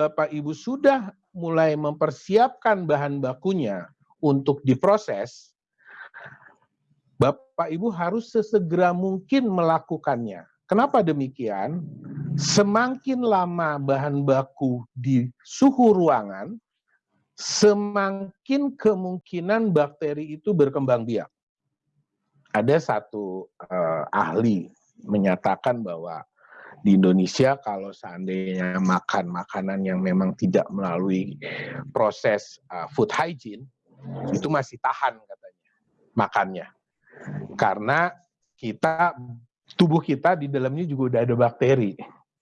Bapak Ibu sudah mulai mempersiapkan bahan bakunya untuk diproses, Bapak Ibu harus sesegera mungkin melakukannya. Kenapa demikian? Semakin lama bahan baku di suhu ruangan, semakin kemungkinan bakteri itu berkembang biak. Ada satu uh, ahli menyatakan bahwa di Indonesia kalau seandainya makan makanan yang memang tidak melalui proses uh, food hygiene, itu masih tahan katanya makannya. Karena kita tubuh kita di dalamnya juga udah ada bakteri.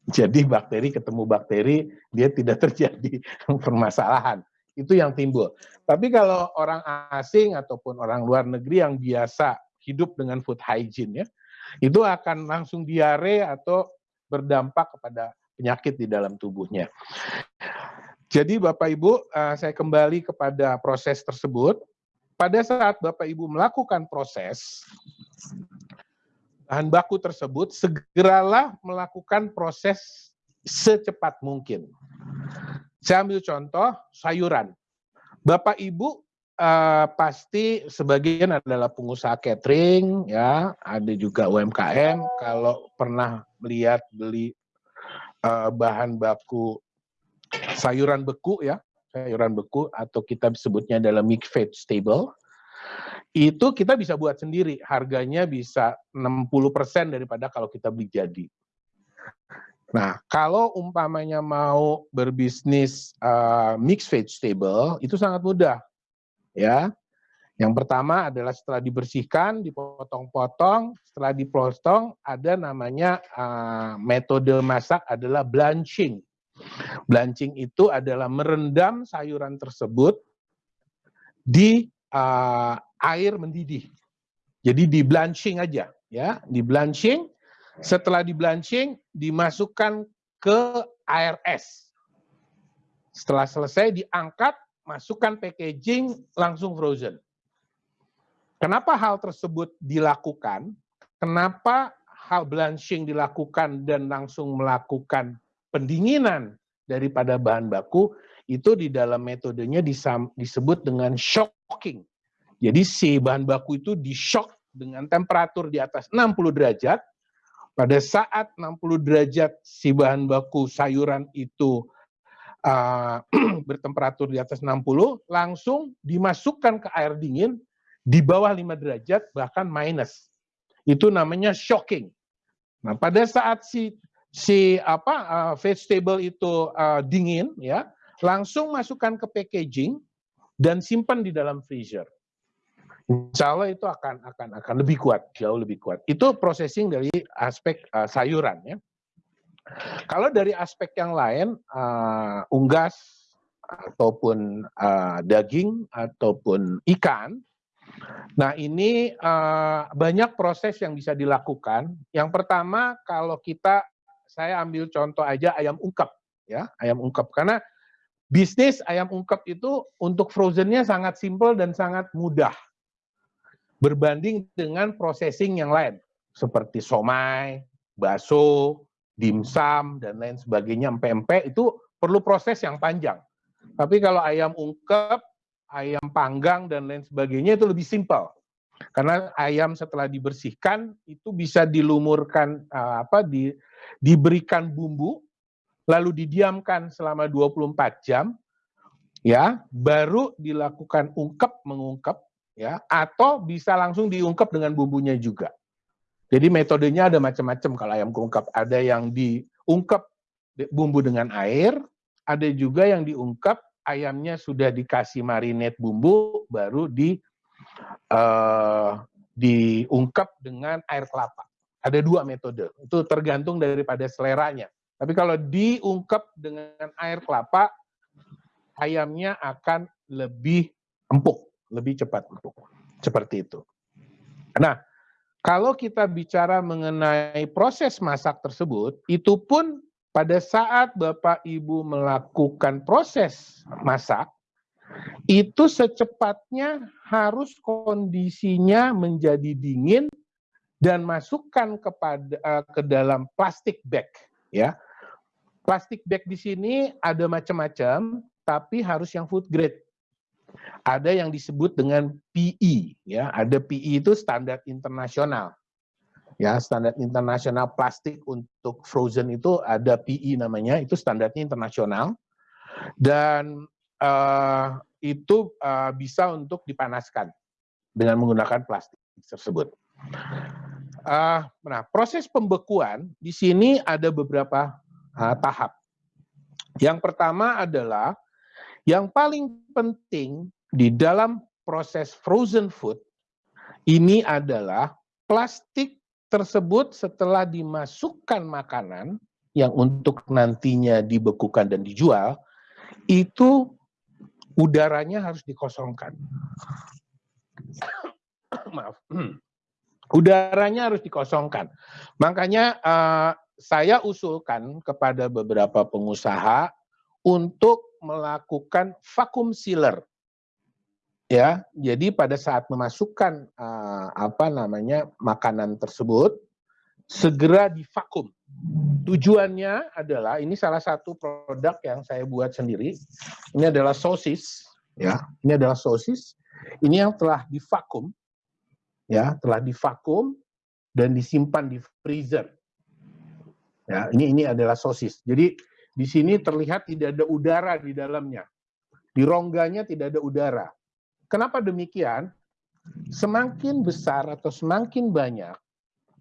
Jadi bakteri ketemu bakteri, dia tidak terjadi permasalahan. Itu yang timbul. Tapi kalau orang asing ataupun orang luar negeri yang biasa hidup dengan food hygiene ya, itu akan langsung diare atau berdampak kepada penyakit di dalam tubuhnya. Jadi Bapak Ibu, eh, saya kembali kepada proses tersebut. Pada saat Bapak Ibu melakukan proses, bahan baku tersebut, segeralah melakukan proses secepat mungkin. Saya ambil contoh sayuran. Bapak Ibu uh, pasti sebagian adalah pengusaha catering, ya, ada juga UMKM. Kalau pernah melihat beli uh, bahan baku sayuran beku, ya, sayuran beku atau kita sebutnya adalah mixed vegetable, itu kita bisa buat sendiri. Harganya bisa 60% daripada kalau kita beli jadi. Nah, kalau umpamanya mau berbisnis uh, mixed vegetable, itu sangat mudah. Ya, yang pertama adalah setelah dibersihkan, dipotong-potong, setelah dipotong ada namanya uh, metode masak adalah blanching. Blanching itu adalah merendam sayuran tersebut di uh, air mendidih. Jadi di blanching aja, ya, di blanching. Setelah di blanching, dimasukkan ke air es. Setelah selesai diangkat, masukkan packaging, langsung frozen. Kenapa hal tersebut dilakukan? Kenapa hal blanching dilakukan dan langsung melakukan pendinginan daripada bahan baku? Itu di dalam metodenya disebut dengan shocking. Jadi si bahan baku itu di shock dengan temperatur di atas 60 derajat. Pada saat 60 derajat si bahan baku sayuran itu uh, bertemperatur di atas 60, langsung dimasukkan ke air dingin di bawah 5 derajat bahkan minus. Itu namanya shocking. Nah, pada saat si si apa uh, vegetable itu uh, dingin ya, langsung masukkan ke packaging dan simpan di dalam freezer. Insya Allah itu akan akan akan lebih kuat, jauh lebih kuat. Itu processing dari aspek uh, sayuran ya. Kalau dari aspek yang lain, uh, unggas ataupun uh, daging ataupun ikan, nah ini uh, banyak proses yang bisa dilakukan. Yang pertama, kalau kita, saya ambil contoh aja ayam ungkep, ya ayam ungkep, karena bisnis ayam ungkep itu untuk frozennya sangat simple dan sangat mudah berbanding dengan processing yang lain seperti somai, bakso, dimsum dan lain sebagainya, empe-empe itu perlu proses yang panjang. Tapi kalau ayam ungkep, ayam panggang dan lain sebagainya itu lebih simpel. Karena ayam setelah dibersihkan itu bisa dilumurkan uh, apa di diberikan bumbu lalu didiamkan selama 24 jam ya, baru dilakukan ungkep mengungkep ya atau bisa langsung diungkap dengan bumbunya juga. Jadi metodenya ada macam-macam kalau ayam keungkap. Ada yang diungkap bumbu dengan air, ada juga yang diungkap ayamnya sudah dikasih marinate bumbu, baru di uh, diungkap dengan air kelapa. Ada dua metode, itu tergantung daripada seleranya. Tapi kalau diungkap dengan air kelapa, ayamnya akan lebih empuk lebih cepat seperti itu. Nah, kalau kita bicara mengenai proses masak tersebut, itu pun pada saat Bapak Ibu melakukan proses masak, itu secepatnya harus kondisinya menjadi dingin dan masukkan kepada uh, ke dalam plastik bag ya. Plastik bag di sini ada macam-macam, tapi harus yang food grade. Ada yang disebut dengan PE, ya. Ada PE itu standar internasional. Ya, standar internasional plastik untuk frozen itu ada PE namanya, itu standarnya internasional. Dan uh, itu uh, bisa untuk dipanaskan dengan menggunakan plastik tersebut. Uh, nah, proses pembekuan di sini ada beberapa uh, tahap. Yang pertama adalah yang paling penting di dalam proses frozen food ini adalah plastik tersebut setelah dimasukkan makanan yang untuk nantinya dibekukan dan dijual itu udaranya harus dikosongkan. Maaf. Udaranya harus dikosongkan. Makanya uh, saya usulkan kepada beberapa pengusaha untuk melakukan vakum sealer. Ya, jadi pada saat memasukkan uh, apa namanya makanan tersebut segera divakum. Tujuannya adalah ini salah satu produk yang saya buat sendiri. Ini adalah sosis, ya. Ini adalah sosis. Ini yang telah divakum, ya, telah divakum dan disimpan di freezer. Ya, ini ini adalah sosis. Jadi di sini terlihat tidak ada udara di dalamnya. Di rongganya tidak ada udara. Kenapa demikian? Semakin besar atau semakin banyak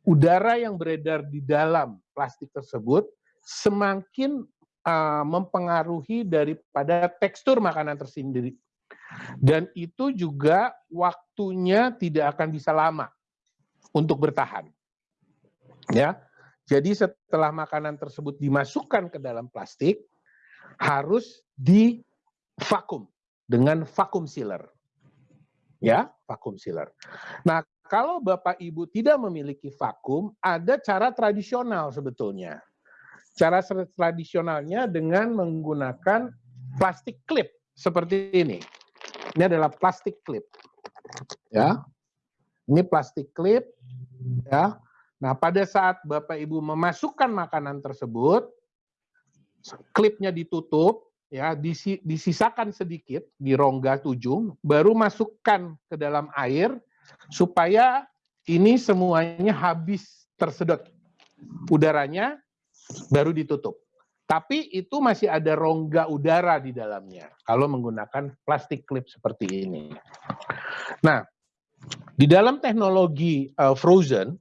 udara yang beredar di dalam plastik tersebut, semakin uh, mempengaruhi daripada tekstur makanan tersendiri. Dan itu juga waktunya tidak akan bisa lama untuk bertahan. Ya, jadi setelah makanan tersebut dimasukkan ke dalam plastik, harus di vakum dengan vakum sealer. Ya, vakum sealer. Nah, kalau Bapak Ibu tidak memiliki vakum, ada cara tradisional sebetulnya. Cara tradisionalnya dengan menggunakan plastik clip seperti ini. Ini adalah plastik clip. Ya. Ini plastik clip ya Nah, pada saat Bapak Ibu memasukkan makanan tersebut, klipnya ditutup, ya, disisakan sedikit di rongga tujuh, baru masukkan ke dalam air supaya ini semuanya habis tersedot udaranya, baru ditutup. Tapi itu masih ada rongga udara di dalamnya kalau menggunakan plastik clip seperti ini. Nah, di dalam teknologi uh, frozen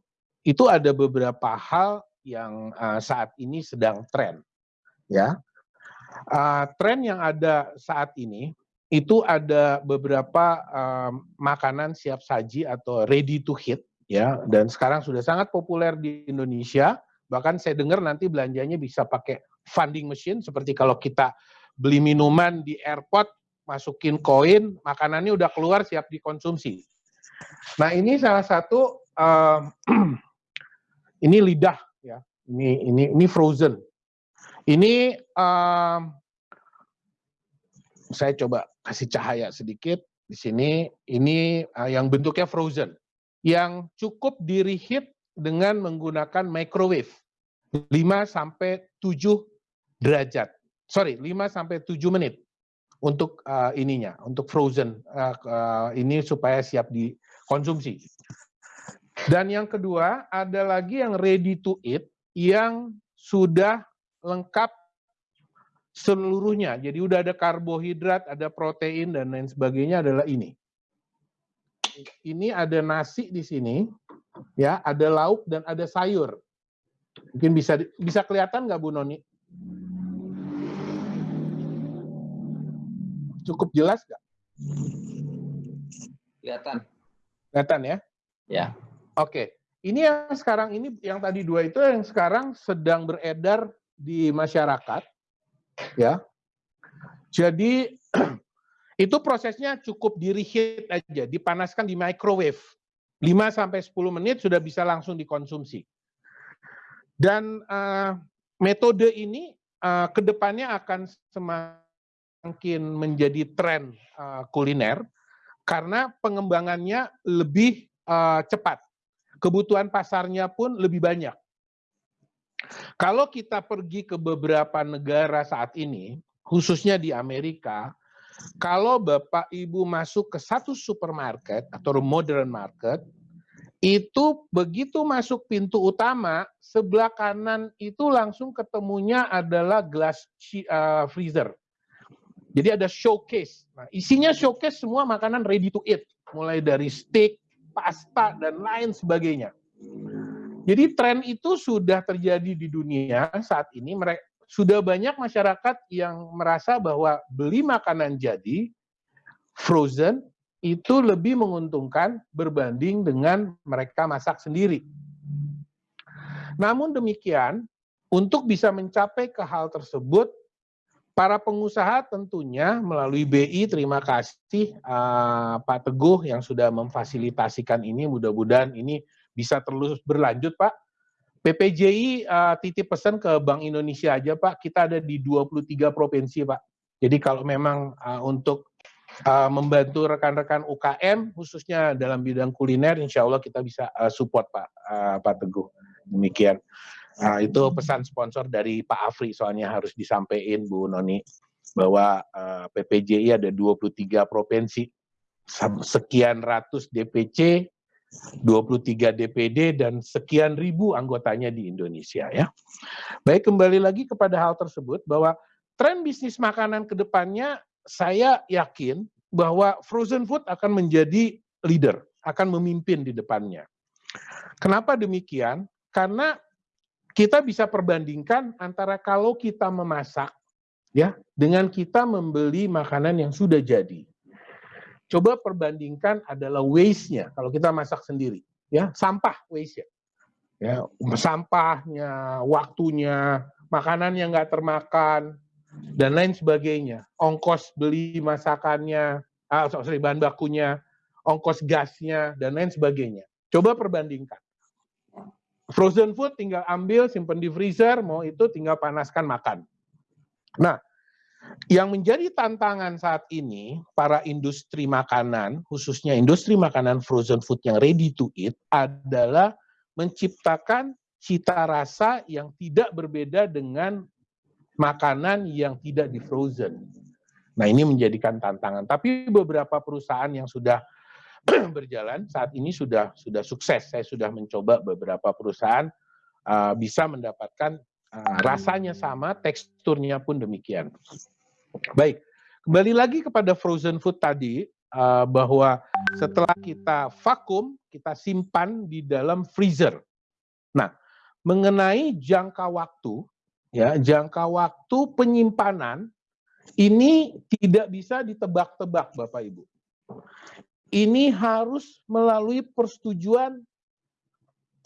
itu ada beberapa hal yang uh, saat ini sedang tren. Ya, uh, tren yang ada saat ini itu ada beberapa uh, makanan siap saji atau ready to hit ya. Dan sekarang sudah sangat populer di Indonesia. Bahkan saya dengar nanti belanjanya bisa pakai funding machine seperti kalau kita beli minuman di airport masukin koin makanannya udah keluar siap dikonsumsi. Nah ini salah satu uh, Ini lidah ya. Ini ini ini frozen. Ini um, saya coba kasih cahaya sedikit di sini. Ini uh, yang bentuknya frozen, yang cukup di reheat dengan menggunakan microwave 5 sampai 7 derajat. Sorry, 5 sampai 7 menit untuk uh, ininya, untuk frozen uh, uh, ini supaya siap dikonsumsi. Dan yang kedua, ada lagi yang ready to eat yang sudah lengkap seluruhnya. Jadi udah ada karbohidrat, ada protein dan lain sebagainya adalah ini. Ini ada nasi di sini, ya, ada lauk dan ada sayur. Mungkin bisa bisa kelihatan nggak Bu Noni? Cukup jelas nggak? Kelihatan. Kelihatan ya? Ya. Oke, ini yang sekarang ini yang tadi dua itu yang sekarang sedang beredar di masyarakat, ya. Jadi itu prosesnya cukup di aja, dipanaskan di microwave. 5 sampai 10 menit sudah bisa langsung dikonsumsi. Dan uh, metode ini uh, ke depannya akan semakin menjadi tren uh, kuliner karena pengembangannya lebih uh, cepat kebutuhan pasarnya pun lebih banyak. Kalau kita pergi ke beberapa negara saat ini, khususnya di Amerika, kalau Bapak Ibu masuk ke satu supermarket atau modern market, itu begitu masuk pintu utama, sebelah kanan itu langsung ketemunya adalah glass uh, freezer. Jadi ada showcase. Nah, isinya showcase semua makanan ready to eat, mulai dari steak, pasta, dan lain sebagainya. Jadi tren itu sudah terjadi di dunia saat ini. Mereka sudah banyak masyarakat yang merasa bahwa beli makanan jadi frozen itu lebih menguntungkan berbanding dengan mereka masak sendiri. Namun demikian, untuk bisa mencapai ke hal tersebut, para pengusaha tentunya melalui BI, terima kasih uh, Pak Teguh yang sudah memfasilitasikan ini, mudah-mudahan ini bisa terus berlanjut Pak. PPJI uh, titip pesan ke Bank Indonesia aja Pak, kita ada di 23 provinsi Pak. Jadi kalau memang uh, untuk uh, membantu rekan-rekan UKM khususnya dalam bidang kuliner, insya Allah kita bisa uh, support Pak uh, Pak Teguh. Demikian. Uh, itu pesan sponsor dari Pak Afri soalnya harus disampaikan Bu Noni bahwa uh, PPJI ada 23 provinsi, sekian ratus DPC, 23 DPD dan sekian ribu anggotanya di Indonesia ya. Baik kembali lagi kepada hal tersebut bahwa tren bisnis makanan ke depannya saya yakin bahwa frozen food akan menjadi leader, akan memimpin di depannya. Kenapa demikian? Karena kita bisa perbandingkan antara kalau kita memasak ya dengan kita membeli makanan yang sudah jadi. Coba perbandingkan adalah waste-nya kalau kita masak sendiri, ya, sampah waste-nya. Ya, sampahnya, waktunya, makanan yang nggak termakan, dan lain sebagainya. Ongkos beli masakannya, ah, sorry, bahan bakunya, ongkos gasnya, dan lain sebagainya. Coba perbandingkan. Frozen food tinggal ambil, simpan di freezer, mau itu tinggal panaskan makan. Nah, yang menjadi tantangan saat ini para industri makanan, khususnya industri makanan frozen food yang ready to eat, adalah menciptakan cita rasa yang tidak berbeda dengan makanan yang tidak di frozen. Nah ini menjadikan tantangan. Tapi beberapa perusahaan yang sudah berjalan saat ini sudah sudah sukses. Saya sudah mencoba beberapa perusahaan uh, bisa mendapatkan uh, rasanya sama, teksturnya pun demikian. Baik, kembali lagi kepada frozen food tadi uh, bahwa setelah kita vakum, kita simpan di dalam freezer. Nah, mengenai jangka waktu ya jangka waktu penyimpanan ini tidak bisa ditebak-tebak Bapak Ibu. Ini harus melalui persetujuan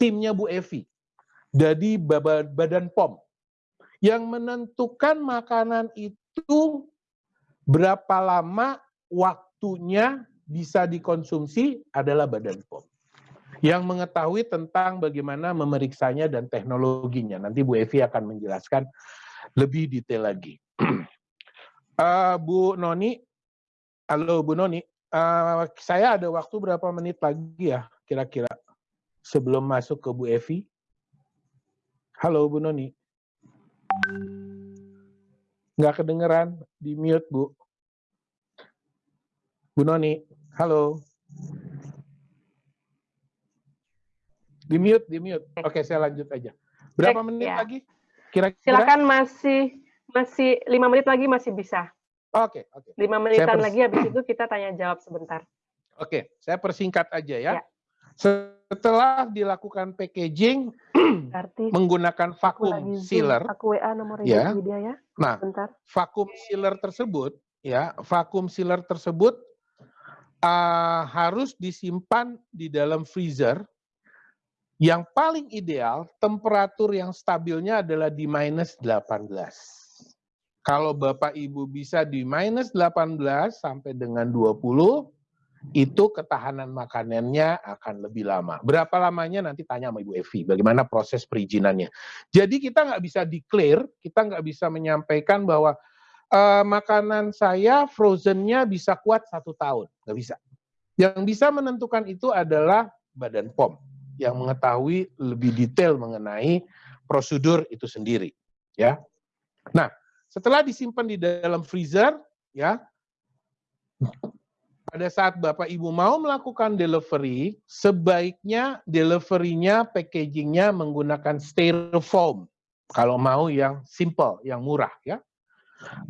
timnya Bu Evi. Dari Badan POM. Yang menentukan makanan itu berapa lama waktunya bisa dikonsumsi adalah Badan POM. Yang mengetahui tentang bagaimana memeriksanya dan teknologinya. Nanti Bu Evi akan menjelaskan lebih detail lagi. uh, Bu Noni, halo Bu Noni, uh, saya ada waktu berapa menit lagi ya kira-kira sebelum masuk ke Bu Evi? Halo Bu Noni. Nggak kedengeran, di mute Bu. Bu Noni, halo. Di mute, di mute. Oke, saya lanjut aja. Berapa Cek, menit ya. lagi? Kira-kira? Silakan masih masih lima menit lagi masih bisa. Oke, oke. Lima menitan lagi habis itu kita tanya jawab sebentar. Oke, saya persingkat aja ya. ya. Setelah dilakukan packaging Berarti menggunakan vakum sealer, aku WA nomor ya. Dia ya. Nah, Bentar. vakum sealer tersebut ya, vakum sealer tersebut uh, harus disimpan di dalam freezer yang paling ideal, temperatur yang stabilnya adalah di minus 18. Kalau Bapak Ibu bisa di minus 18 sampai dengan 20, itu ketahanan makanannya akan lebih lama. Berapa lamanya nanti tanya sama Ibu Evi, bagaimana proses perizinannya. Jadi kita nggak bisa declare, kita nggak bisa menyampaikan bahwa uh, makanan saya frozennya bisa kuat satu tahun, nggak bisa. Yang bisa menentukan itu adalah Badan POM yang mengetahui lebih detail mengenai prosedur itu sendiri, ya. Nah, setelah disimpan di dalam freezer, ya, pada saat Bapak Ibu mau melakukan delivery, sebaiknya deliverynya, packagingnya menggunakan styrofoam. Kalau mau yang simple, yang murah ya.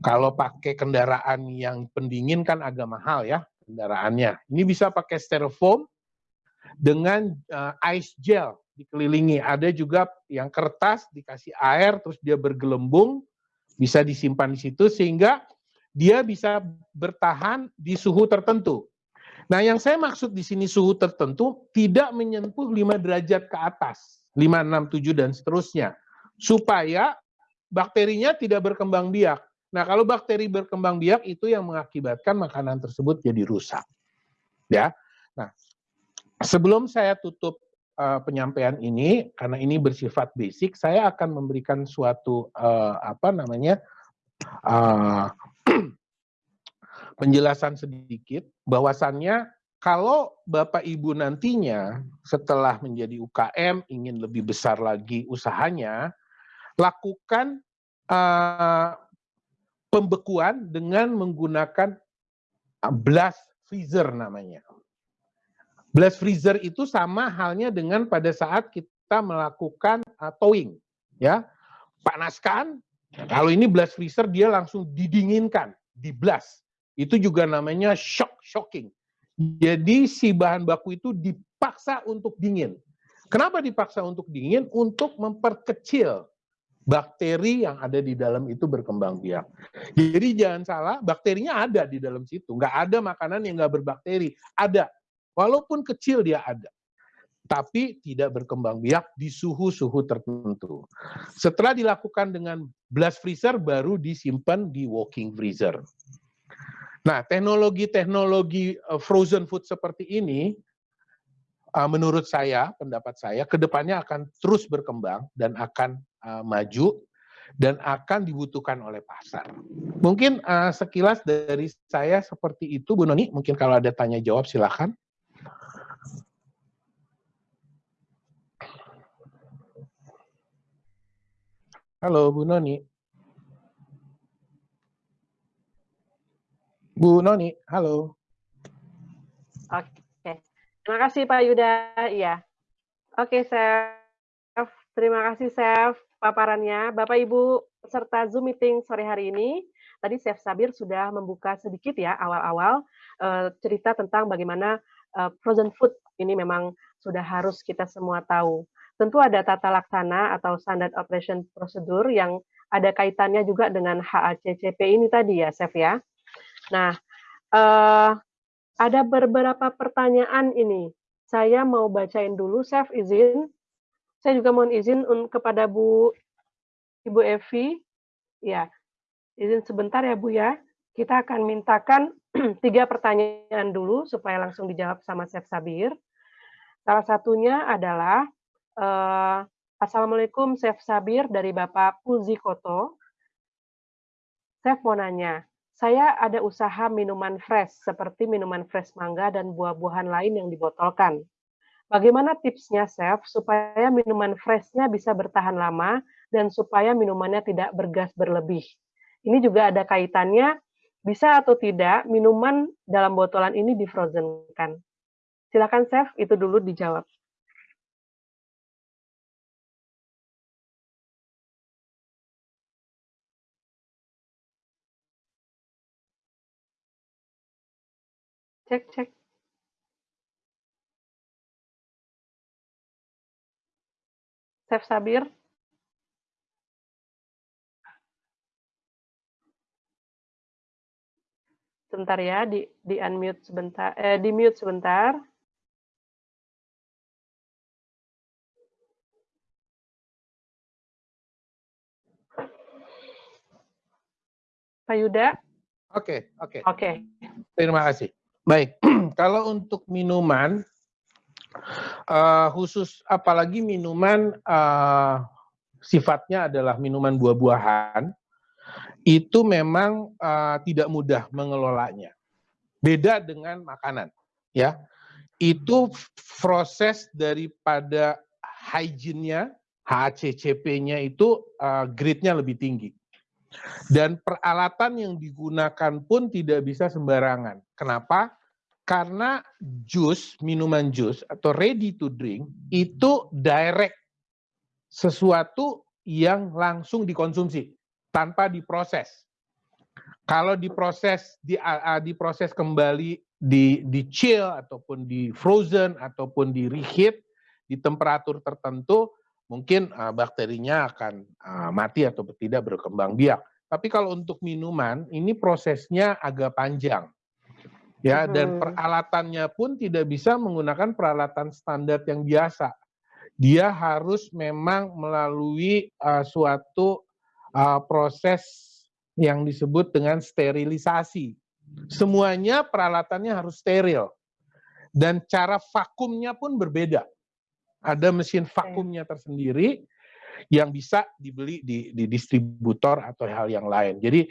Kalau pakai kendaraan yang pendingin kan agak mahal ya kendaraannya. Ini bisa pakai styrofoam dengan uh, ice gel dikelilingi. Ada juga yang kertas dikasih air terus dia bergelembung bisa disimpan di situ sehingga dia bisa bertahan di suhu tertentu. Nah, yang saya maksud di sini suhu tertentu tidak menyentuh 5 derajat ke atas, 5, 6, 7 dan seterusnya. Supaya bakterinya tidak berkembang biak. Nah, kalau bakteri berkembang biak itu yang mengakibatkan makanan tersebut jadi rusak. Ya. Nah, sebelum saya tutup uh, penyampaian ini karena ini bersifat basic, saya akan memberikan suatu uh, apa namanya uh, penjelasan sedikit bahwasannya kalau Bapak Ibu nantinya setelah menjadi UKM ingin lebih besar lagi usahanya, lakukan uh, pembekuan dengan menggunakan blast freezer namanya. Blast freezer itu sama halnya dengan pada saat kita melakukan uh, towing, ya. Panaskan, kalau ini blast freezer dia langsung didinginkan, di blast. Itu juga namanya shock shocking. Jadi si bahan baku itu dipaksa untuk dingin. Kenapa dipaksa untuk dingin? Untuk memperkecil bakteri yang ada di dalam itu berkembang biak. Jadi jangan salah, bakterinya ada di dalam situ. Nggak ada makanan yang nggak berbakteri. Ada. Walaupun kecil dia ada tapi tidak berkembang biak di suhu-suhu tertentu. Setelah dilakukan dengan blast freezer, baru disimpan di walking freezer. Nah, teknologi-teknologi eh, frozen food seperti ini, eh, menurut saya, pendapat saya, ke depannya akan terus berkembang dan akan eh, maju dan akan dibutuhkan oleh pasar. Mungkin sekilas dari saya seperti itu, Bu Noni. Mungkin kalau ada tanya jawab, silakan. Halo, Bu Noni. Bu Noni, halo. Oke, terima kasih Pak Yuda. Iya. Oke, Chef. Terima kasih, Chef, paparannya. Bapak Ibu serta Zoom meeting sore hari ini, tadi Chef Sabir sudah membuka sedikit ya awal-awal uh, cerita tentang bagaimana uh, frozen food ini memang sudah harus kita semua tahu tentu ada tata laksana atau standard operation prosedur yang ada kaitannya juga dengan HACCP ini tadi ya, Chef ya. Nah, uh, ada beberapa pertanyaan ini. Saya mau bacain dulu, Chef izin. Saya juga mohon izin kepada Bu Ibu Evi. Ya, izin sebentar ya Bu ya. Kita akan mintakan tiga pertanyaan dulu supaya langsung dijawab sama Chef Sabir. Salah satunya adalah Uh, Assalamualaikum, Chef Sabir dari Bapak Puzi Koto. Chef mau nanya, saya ada usaha minuman fresh seperti minuman fresh mangga dan buah-buahan lain yang dibotolkan. Bagaimana tipsnya, Chef, supaya minuman freshnya bisa bertahan lama dan supaya minumannya tidak bergas berlebih? Ini juga ada kaitannya, bisa atau tidak minuman dalam botolan ini difrozenkan. Silakan, Chef, itu dulu dijawab. Cek cek. Chef Sabir. Sebentar ya, di di unmute sebentar, eh, di mute sebentar. Pak Yuda. Oke, oke. Oke. Terima kasih. Baik, kalau untuk minuman, uh, khusus apalagi minuman uh, sifatnya adalah minuman buah-buahan, itu memang uh, tidak mudah mengelolanya. Beda dengan makanan, ya. Itu proses daripada hygiene-nya, HACCP-nya itu uh, grade-nya lebih tinggi. Dan peralatan yang digunakan pun tidak bisa sembarangan. Kenapa? Karena jus, minuman jus atau ready to drink itu direct sesuatu yang langsung dikonsumsi tanpa diproses. Kalau diproses di diproses kembali di di chill ataupun di frozen ataupun di reheat di temperatur tertentu mungkin uh, bakterinya akan uh, mati atau tidak berkembang biak. Tapi kalau untuk minuman ini prosesnya agak panjang. Ya, hmm. dan peralatannya pun tidak bisa menggunakan peralatan standar yang biasa. Dia harus memang melalui uh, suatu uh, proses yang disebut dengan sterilisasi. Semuanya peralatannya harus steril. Dan cara vakumnya pun berbeda. Ada mesin vakumnya tersendiri yang bisa dibeli di, di distributor atau hal yang lain. Jadi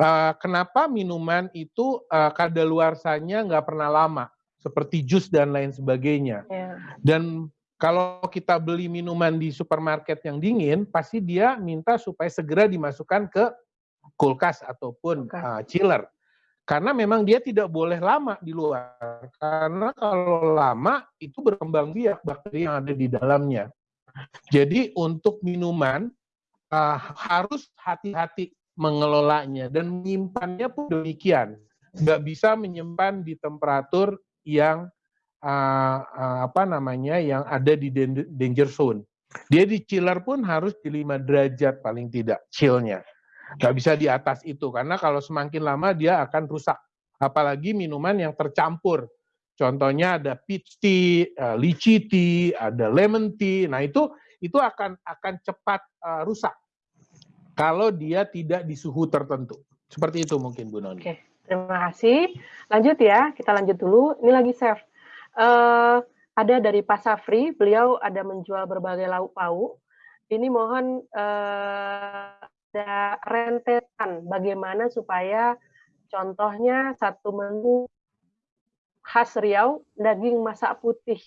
uh, kenapa minuman itu uh, kadaluarsanya nggak pernah lama, seperti jus dan lain sebagainya. Yeah. Dan kalau kita beli minuman di supermarket yang dingin, pasti dia minta supaya segera dimasukkan ke kulkas ataupun uh, chiller. Karena memang dia tidak boleh lama di luar. Karena kalau lama itu berkembang biak bakteri yang ada di dalamnya. Jadi untuk minuman uh, harus hati-hati mengelolanya dan menyimpannya pun demikian. Nggak bisa menyimpan di temperatur yang uh, uh, apa namanya yang ada di danger zone. Dia di chiller pun harus di 5 derajat paling tidak chillnya nggak bisa di atas itu karena kalau semakin lama dia akan rusak apalagi minuman yang tercampur contohnya ada peach tea, uh, lychee tea, ada lemon tea. Nah, itu itu akan akan cepat uh, rusak kalau dia tidak di suhu tertentu. Seperti itu mungkin Bu Noni. Oke, terima kasih. Lanjut ya, kita lanjut dulu. Ini lagi chef. Uh, ada dari Pak Safri, beliau ada menjual berbagai lauk pauk. Ini mohon uh, ada rentetan bagaimana supaya contohnya satu menu khas Riau daging masak putih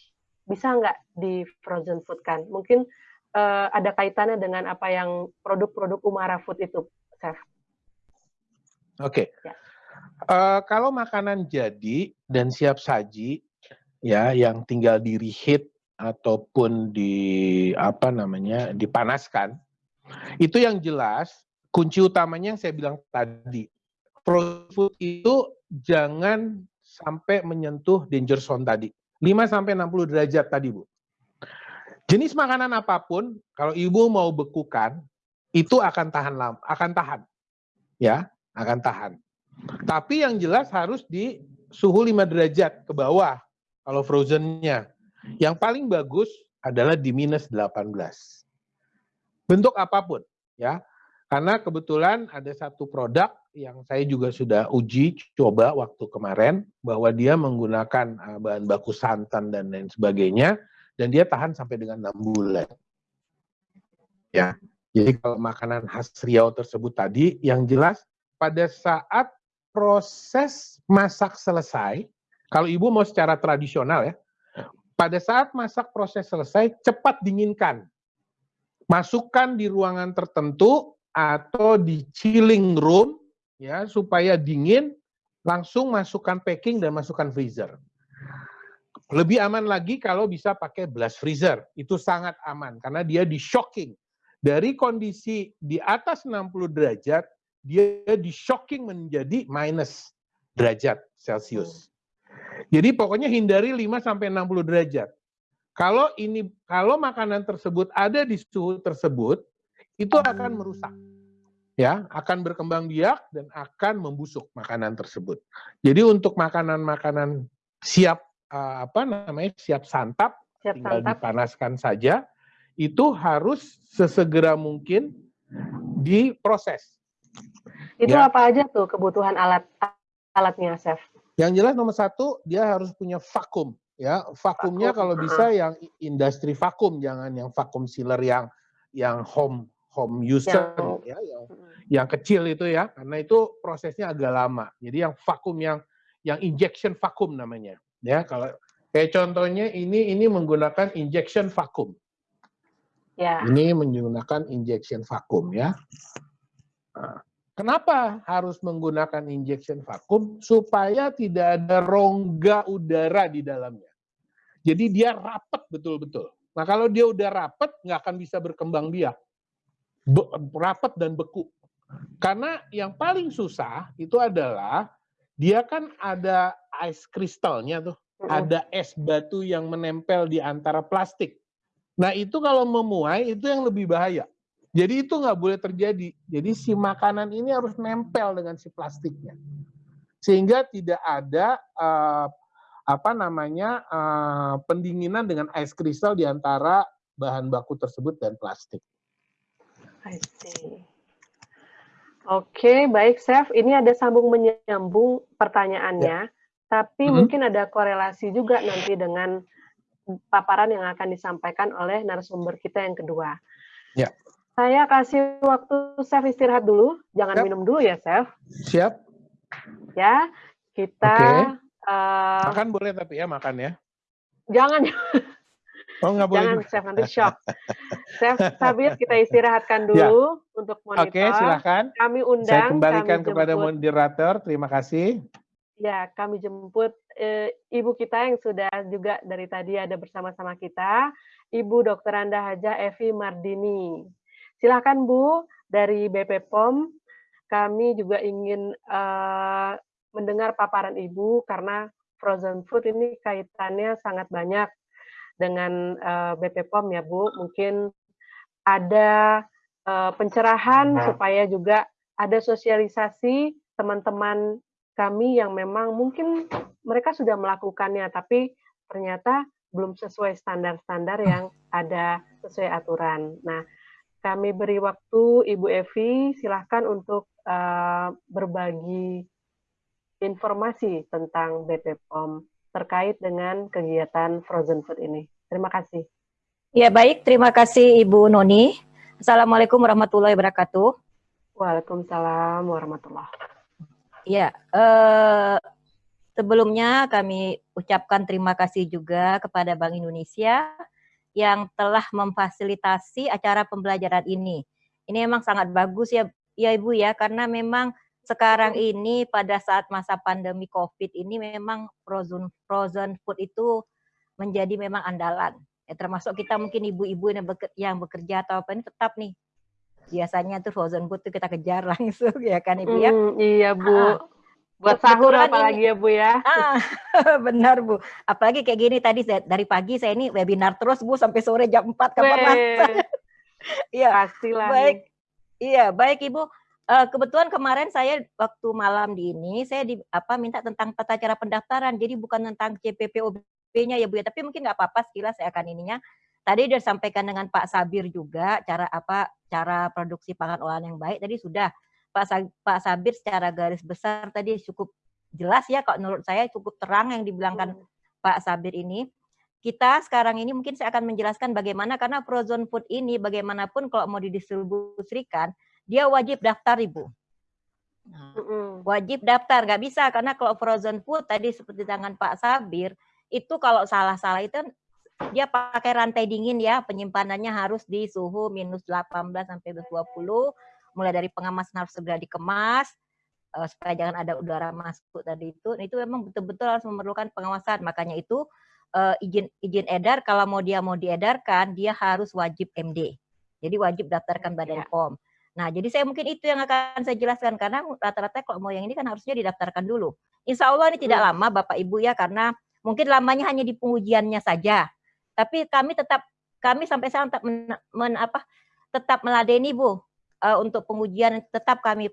bisa nggak di frozen food kan? Mungkin uh, ada kaitannya dengan apa yang produk-produk Umara Food itu, Chef. Oke. Okay. Ya. Uh, kalau makanan jadi dan siap saji, ya yang tinggal di reheat ataupun di apa namanya dipanaskan, itu yang jelas kunci utamanya yang saya bilang tadi. Frozen food itu jangan sampai menyentuh danger zone tadi. 5 sampai 60 derajat tadi, Bu. Jenis makanan apa pun kalau ibu mau bekukan itu akan tahan lama, akan tahan. Ya, akan tahan. Tapi yang jelas harus di suhu 5 derajat ke bawah kalau frozennya. Yang paling bagus adalah di minus 18 bentuk apa pun ya karena kebetulan ada satu produk yang saya juga sudah uji coba waktu kemarin bahwa dia menggunakan uh, bahan baku santan dan lain sebagainya dan dia tahan sampai dengan enam bulan. Ya. Jadi kalau makanan khas Riau tersebut tadi yang jelas pada saat proses masak selesai kalau ibu mau secara tradisional ya pada saat masak proses selesai cepat dinginkan. Masukkan di ruangan tertentu atau di chilling room ya supaya dingin langsung masukkan packing dan masukkan freezer. Lebih aman lagi kalau bisa pakai blast freezer. Itu sangat aman karena dia di shocking. Dari kondisi di atas 60 derajat, dia di shocking menjadi minus derajat Celcius. Jadi pokoknya hindari 5 sampai 60 derajat. Kalau ini kalau makanan tersebut ada di suhu tersebut, itu akan merusak. Ya, akan berkembang biak dan akan membusuk makanan tersebut. Jadi untuk makanan-makanan siap uh, apa namanya? siap santap, siap tinggal santap. dipanaskan saja, itu harus sesegera mungkin diproses. Itu ya. apa aja tuh kebutuhan alat alatnya, Chef? Yang jelas nomor satu dia harus punya vakum ya vakumnya vakum. kalau bisa yang industri vakum jangan yang vakum sealer yang yang home home user yang, ya yang yang kecil itu ya karena itu prosesnya agak lama jadi yang vakum yang yang injection vakum namanya ya kalau kayak contohnya ini ini menggunakan injection vakum Ya. Ini menggunakan injection vakum ya. Nah, kenapa harus menggunakan injection vakum? Supaya tidak ada rongga udara di dalamnya. Jadi dia rapat betul-betul. Nah kalau dia udah rapat, nggak akan bisa berkembang biak. Be rapat dan beku. Karena yang paling susah itu adalah dia kan ada ice kristalnya tuh. Ada es batu yang menempel di antara plastik. Nah itu kalau memuai itu yang lebih bahaya. Jadi itu nggak boleh terjadi. Jadi si makanan ini harus nempel dengan si plastiknya, sehingga tidak ada uh, apa namanya uh, pendinginan dengan es kristal di antara bahan baku tersebut dan plastik. I see. Oke, baik, Chef. Ini ada sambung menyambung pertanyaannya, ya. tapi mm -hmm. mungkin ada korelasi juga nanti dengan paparan yang akan disampaikan oleh narasumber kita yang kedua. Ya. Saya kasih waktu Chef istirahat dulu, jangan Siap. minum dulu ya, Chef. Siap. Ya, kita okay. uh, makan boleh tapi ya makan ya. Jangan. Oh, nggak boleh. Jangan, Chef, nanti shock. Chef Sabir, kita istirahatkan ya. dulu ya. untuk monitor. Oke, silakan. Kami undang. Saya kembalikan kami kepada moderator. Terima kasih. Ya, kami jemput e, ibu kita yang sudah juga dari tadi ada bersama-sama kita, Ibu Dr. Anda Haja Evi Mardini. Silakan Bu dari BP POM. Kami juga ingin uh, mendengar paparan Ibu karena frozen food ini kaitannya sangat banyak dengan uh, BP POM ya Bu. Mungkin ada uh, pencerahan nah. supaya juga ada sosialisasi teman-teman kami yang memang mungkin mereka sudah melakukannya, tapi ternyata belum sesuai standar-standar hmm. yang ada sesuai aturan. Nah, kami beri waktu Ibu Evi, silahkan untuk uh, berbagi informasi tentang BPOM terkait dengan kegiatan frozen food ini. Terima kasih. Ya baik, terima kasih Ibu Noni. Assalamualaikum warahmatullahi wabarakatuh. Waalaikumsalam warahmatullahi. Ya, eh, sebelumnya kami ucapkan terima kasih juga kepada Bank Indonesia yang telah memfasilitasi acara pembelajaran ini. Ini memang sangat bagus ya, ya Ibu ya, karena memang sekarang ini pada saat masa pandemi COVID ini memang frozen frozen food itu menjadi memang andalan. Ya, termasuk kita mungkin ibu-ibu yang, bekerja, yang bekerja atau apa ini tetap nih biasanya tuh frozen food tuh kita kejar langsung ya kan Ibu ya. Hmm, iya Bu. Ah, Buat sahur apalagi ini, ya Bu ya. Ah, benar Bu. Apalagi kayak gini tadi saya, dari pagi saya ini webinar terus Bu sampai sore jam 4 kapan. Iya. Pastilah. Baik. Iya, baik Ibu. Uh, kebetulan kemarin saya waktu malam di ini saya di apa minta tentang tata cara pendaftaran. Jadi bukan tentang CPPOB-nya ya Bu ya, tapi mungkin nggak apa-apa sekilas saya akan ininya. Tadi sudah sampaikan dengan Pak Sabir juga cara apa cara produksi pangan olahan yang baik. Tadi sudah Pak Pak Sabir secara garis besar tadi cukup jelas ya kok menurut saya cukup terang yang dibilangkan hmm. Pak Sabir ini. Kita sekarang ini mungkin saya akan menjelaskan bagaimana karena frozen food ini bagaimanapun kalau mau didistribusikan dia wajib daftar Ibu. Nah, wajib daftar nggak bisa karena kalau frozen food tadi seperti tangan Pak Sabir itu kalau salah-salah itu dia pakai rantai dingin ya, penyimpanannya harus di suhu minus 18 sampai 20. Mulai dari pengemasan harus segera dikemas uh, supaya jangan ada udara masuk tadi itu. Itu memang betul-betul harus memerlukan pengawasan. Makanya itu uh, izin izin edar kalau mau dia mau diedarkan dia harus wajib MD. Jadi wajib daftarkan Badan ya. POM. Nah, jadi saya mungkin itu yang akan saya jelaskan karena rata-rata kalau mau yang ini kan harusnya didaftarkan dulu. Insya Allah ini tidak hmm. lama Bapak Ibu ya karena mungkin lamanya hanya di pengujiannya saja. Tapi kami tetap kami sampai sekarang tetap men, men, apa tetap meladeni Bu uh, untuk pengujian tetap kami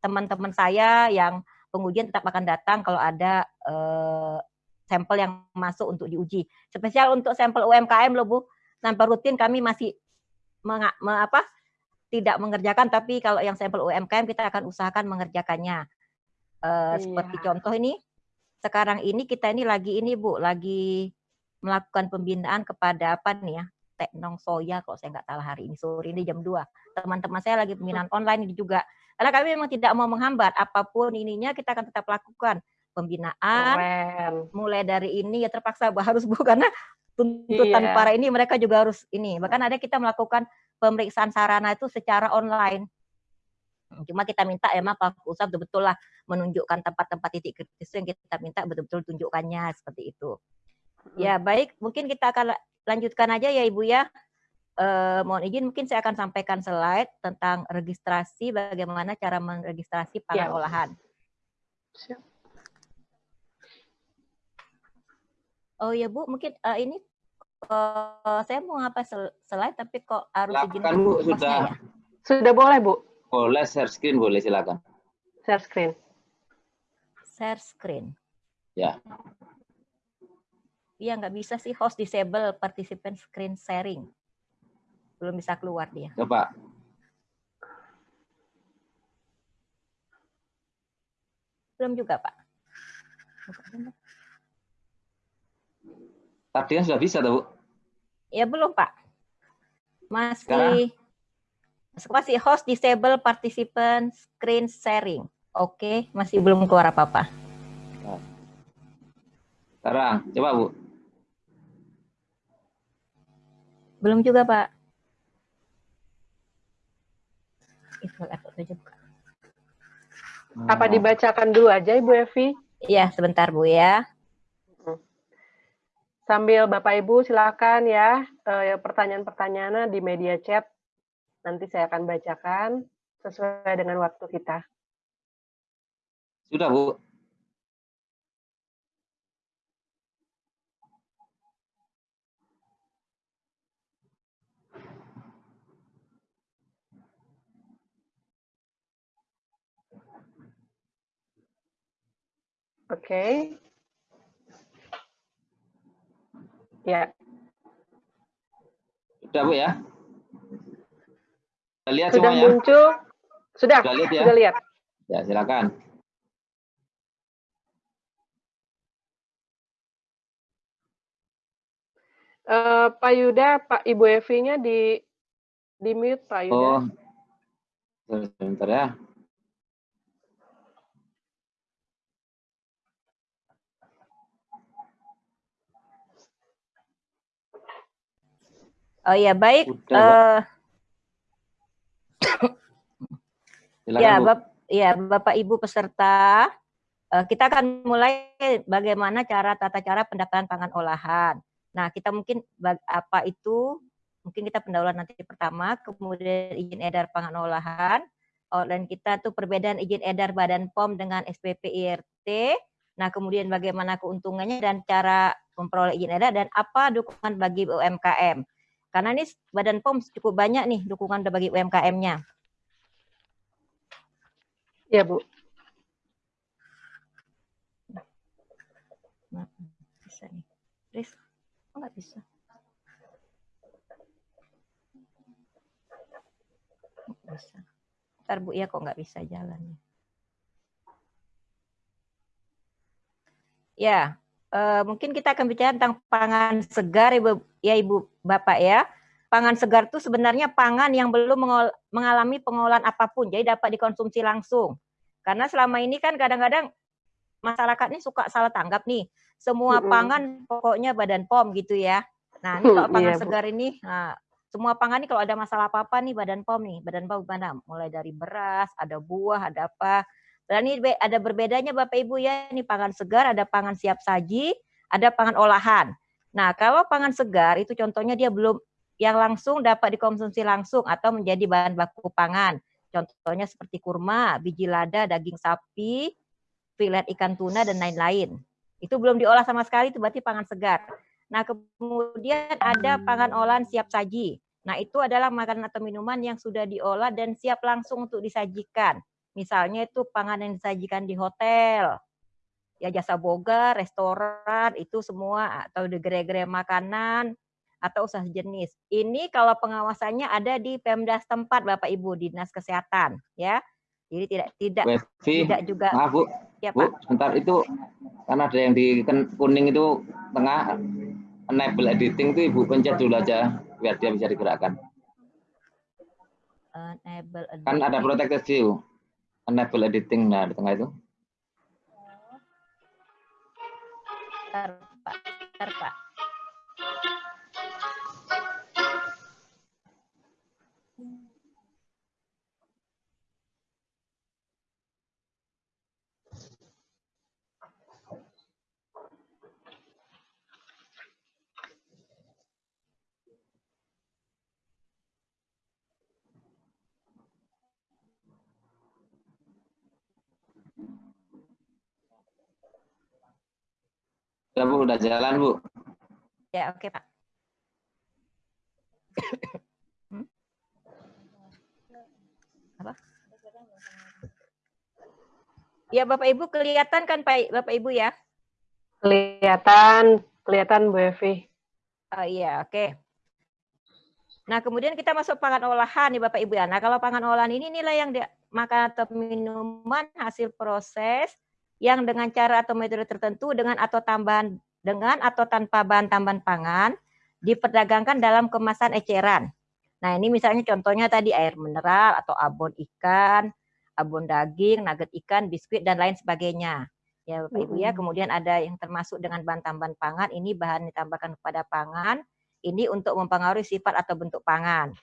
teman-teman saya yang pengujian tetap akan datang kalau ada uh, sampel yang masuk untuk diuji. Spesial untuk sampel UMKM loh Bu. Sampel rutin kami masih meng, me, apa tidak mengerjakan tapi kalau yang sampel UMKM kita akan usahakan mengerjakannya. Uh, iya. seperti contoh ini sekarang ini kita ini lagi ini Bu, lagi melakukan pembinaan kepada apa nih ya Teknong Soya kalau saya nggak salah hari ini sore ini jam 2. Teman-teman saya lagi pembinaan online ini juga. Karena kami memang tidak mau menghambat apa pun ininya kita akan tetap lakukan pembinaan Keren. mulai dari ini ya terpaksa harus Bu karena tuntutan iya. para ini mereka juga harus ini. Bahkan ada kita melakukan pemeriksaan sarana itu secara online. Cuma kita minta ya Pak usaha betul-betul lah menunjukkan tempat-tempat titik kritis yang kita minta betul-betul tunjukkannya seperti itu. Ya baik, mungkin kita akan lanjutkan aja ya Ibu ya. Eh, mohon izin mungkin saya akan sampaikan slide tentang registrasi bagaimana cara meregistrasi pangan ya. olahan. Siap. Oh ya Bu, mungkin uh, ini uh, saya mau ngapa slide tapi kok harus izin Bu, sudah. Ya? Sudah boleh Bu. Boleh share screen boleh silakan. Share screen. Share screen. Ya. Iya nggak bisa sih host disable participant screen sharing. Belum bisa keluar dia. Coba. Belum juga, Pak. Tadi kan sudah bisa, Bu. Ya, belum, Pak. Masih Sekarang? masih host disable participant screen sharing. Oke, masih belum keluar apa-apa. Sekarang, coba, Bu. Belum juga, Pak. aja buka. Apa dibacakan dulu aja Ibu Evi? Iya, sebentar Bu ya. Sambil Bapak Ibu silakan ya eh, pertanyaan-pertanyaannya di media chat. Nanti saya akan bacakan sesuai dengan waktu kita. Sudah Bu. Oke. Okay. Ya. Sudah Bu ya? Sudah lihat Sudah semuanya? muncul? Sudah, sudah lihat ya? Sudah lihat. Ya, silakan. Uh, Pak Yuda, Pak Ibu Evi-nya di di mute Pak Yuda. Oh, sebentar ya. Oh ya baik. uh, ya, Bap ya Bapak Ibu peserta, uh, kita akan mulai bagaimana cara tata cara pendaftaran pangan olahan. Nah, kita mungkin apa itu? Mungkin kita pendahuluan nanti pertama, kemudian izin edar pangan olahan, oh, dan kita tuh perbedaan izin edar Badan POM dengan SPP IRT. Nah, kemudian bagaimana keuntungannya dan cara memperoleh izin edar dan apa dukungan bagi UMKM. Karena ini Badan POM cukup banyak nih dukungan bagi UMKM-nya. Ya, Bu. Nah, bisa nih. Riz, kok nggak bisa? Bisa. Ntar Bu ya kok nggak bisa jalan. Ya, uh, mungkin kita akan bicara tentang pangan segar Ibu ya Ibu Bapak ya. Pangan segar itu sebenarnya pangan yang belum mengalami pengolahan apa pun, jadi dapat dikonsumsi langsung. Karena selama ini kan kadang-kadang masyarakat ini suka salah tanggap nih. Semua pangan pokoknya Badan POM gitu ya. Nah, ini kalau pangan iya, segar ini, nah, semua pangan ini kalau ada masalah apa-apa nih Badan POM nih, Badan POM mana? Mulai dari beras, ada buah, ada apa. Dan ini ada berbedanya Bapak Ibu ya, ini pangan segar, ada pangan siap saji, ada pangan olahan. Nah, kalau pangan segar itu contohnya dia belum yang langsung dapat dikonsumsi langsung atau menjadi bahan baku pangan. Contohnya seperti kurma, biji lada, daging sapi, filet ikan tuna dan lain-lain. Itu belum diolah sama sekali itu berarti pangan segar. Nah, kemudian ada pangan olahan siap saji. Nah, itu adalah makanan atau minuman yang sudah diolah dan siap langsung untuk disajikan. Misalnya itu pangan yang disajikan di hotel, ya jasa boga, restoran, itu semua atau di gerai-gerai makanan atau usaha jenis. Ini kalau pengawasannya ada di Pemda setempat Bapak Ibu Dinas Kesehatan, ya. Jadi tidak tidak tidak juga maaf Bu. Ya, Bu, Pak. sebentar itu kan ada yang di kuning itu tengah enable editing itu Ibu pencet dulu aja biar dia bisa digerakkan. Enable editing. Kan ada protected view enable editing nah di tengah itu Ntar, Pak. Ntar, Pak. Ya Bu, udah jalan Bu. Ya, oke Pak. Hmm? Apa? Ya Bapak Ibu kelihatan kan Pak Bapak Ibu ya? Kelihatan, kelihatan Bu Evi. Oh iya, oke. Okay. Nah, kemudian kita masuk pangan olahan nih Bapak Ibu ya. Nah, kalau pangan olahan ini nilai yang makanan atau minuman hasil proses yang dengan cara atau metode tertentu dengan atau tambahan dengan atau tanpa bahan tambahan pangan diperdagangkan dalam kemasan eceran. Nah, ini misalnya contohnya tadi air mineral atau abon ikan, abon daging, nugget ikan, biskuit dan lain sebagainya. Ya, Bapak Ibu ya. Kemudian ada yang termasuk dengan bahan tambahan pangan, ini bahan ditambahkan kepada pangan ini untuk mempengaruhi sifat atau bentuk pangan.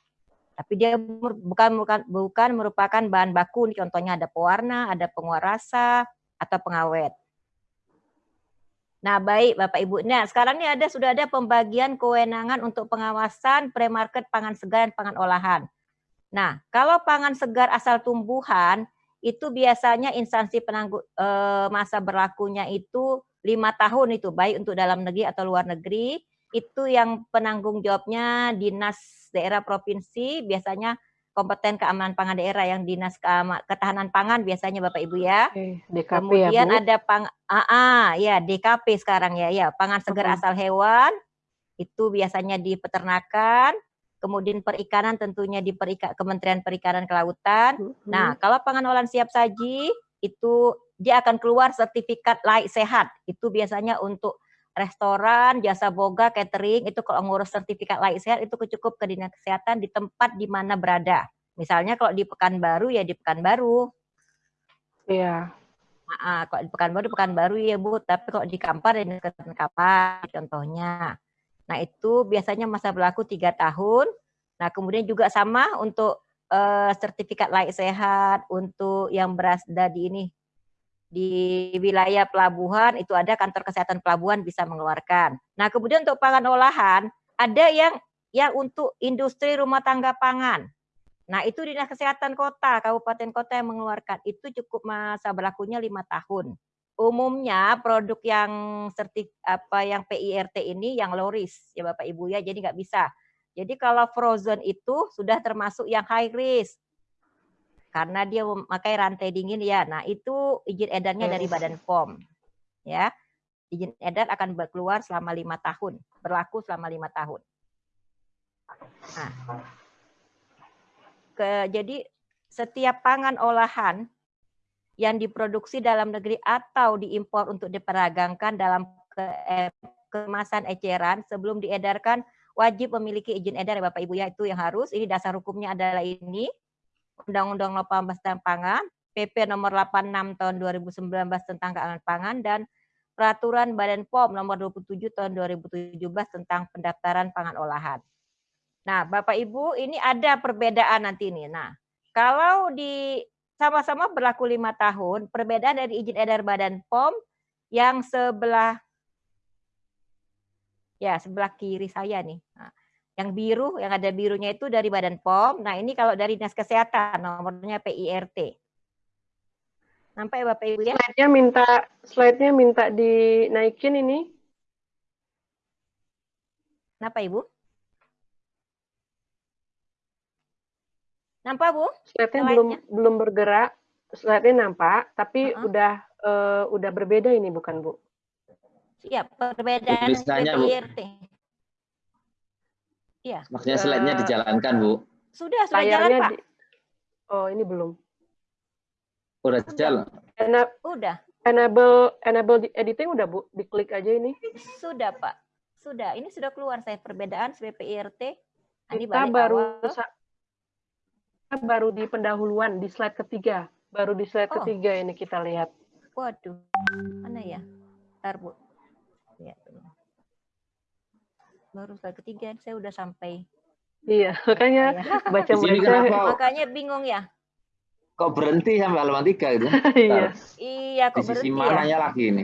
Tapi dia bukan bukan bukan merupakan bahan baku. Contohnya ada pewarna, ada penguat rasa atau pengawet. Nah, baik Bapak Ibu. Nah, sekarang ini ada sudah ada pembagian kewenangan untuk pengawasan premarket pangan segar dan pangan olahan. Nah, kalau pangan segar asal tumbuhan itu biasanya instansi penanggung eh, masa berlakunya itu lima tahun itu baik untuk dalam negeri atau luar negeri itu yang penanggung jawabnya dinas daerah provinsi biasanya kompeten keamanan pangan daerah yang dinas ketahanan pangan biasanya Bapak Ibu ya. DKP ya, Kemudian ya, Bu? ada pang AA ya DKP sekarang ya ya pangan segar uh -huh. asal hewan itu biasanya di peternakan, kemudian perikanan tentunya di perika, Kementerian Perikanan Kelautan. Uh -huh. Nah, kalau pangan olahan siap saji itu dia akan keluar sertifikat laik sehat. Itu biasanya untuk restoran, jasa boga, catering itu kalau ngurus sertifikat layak sehat itu cukup ke dinas kesehatan di tempat di mana berada. Misalnya kalau di Pekanbaru ya di Pekanbaru. Iya. Nah, kalau di Pekanbaru Pekanbaru ya Bu, tapi kalau di Kampar ya di Kampar contohnya. Nah itu biasanya masa berlaku tiga tahun. Nah kemudian juga sama untuk uh, sertifikat layak sehat untuk yang berada di ini di wilayah pelabuhan itu ada kantor kesehatan pelabuhan bisa mengeluarkan. Nah, kemudian untuk pangan olahan ada yang yang untuk industri rumah tangga pangan. Nah, itu dinas kesehatan kota, kabupaten kota yang mengeluarkan. Itu cukup masa berlakunya lima tahun. Umumnya produk yang sertif apa yang PIRT ini yang low risk ya Bapak Ibu ya, jadi nggak bisa. Jadi kalau frozen itu sudah termasuk yang high risk karena dia memakai rantai dingin ya. Nah, itu izin edarnya dari Badan POM. Ya. Izin edar akan keluar selama lima tahun, berlaku selama lima tahun. Nah, ke, jadi setiap pangan olahan yang diproduksi dalam negeri atau diimpor untuk diperdagangkan dalam ke, eh, kemasan eceran sebelum diedarkan wajib memiliki izin edar ya Bapak Ibu ya itu yang harus ini dasar hukumnya adalah ini Undang-Undang 18 tentang pangan, PP nomor 86 tahun 2019 tentang keamanan pangan dan Peraturan Badan POM nomor 27 tahun 2017 tentang pendaftaran pangan olahan. Nah, Bapak Ibu, ini ada perbedaan nanti ini. Nah, kalau di sama-sama berlaku lima tahun, perbedaan dari izin edar Badan POM yang sebelah ya sebelah kiri saya nih. Nah, yang biru, yang ada birunya itu dari Badan POM. Nah ini kalau dari Dinas Kesehatan, nomornya PIRT. Sampai Bapak Ibu ya? Slide-nya minta, slide-nya minta dinaikin ini. Kenapa Ibu? Nampak Bu? Slide-nya belum belum bergerak. Slide-nya nampak, tapi uh -huh. udah uh, udah berbeda ini bukan Bu? Iya, perbedaan PIRT. Iya. Maksudnya slide-nya dijalankan, Bu. Sudah, sudah jalan, Pak. Di... Oh, ini belum. Udah jalan. Ena... Udah. Enable enable editing udah, Bu. Diklik aja ini. Sudah, Pak. Sudah. Ini sudah keluar saya perbedaan SPPIRT. Nah, ini Kita baru awal. baru di pendahuluan di slide ketiga. Baru di slide oh. ketiga ini kita lihat. Waduh. Mana ya? Ntar, Bu. Ya, baru slide ketiga saya udah sampai iya makanya baca baca makanya bingung ya kok berhenti sampai halaman tiga itu iya iya kok di sisi berhenti mananya ya? lagi ini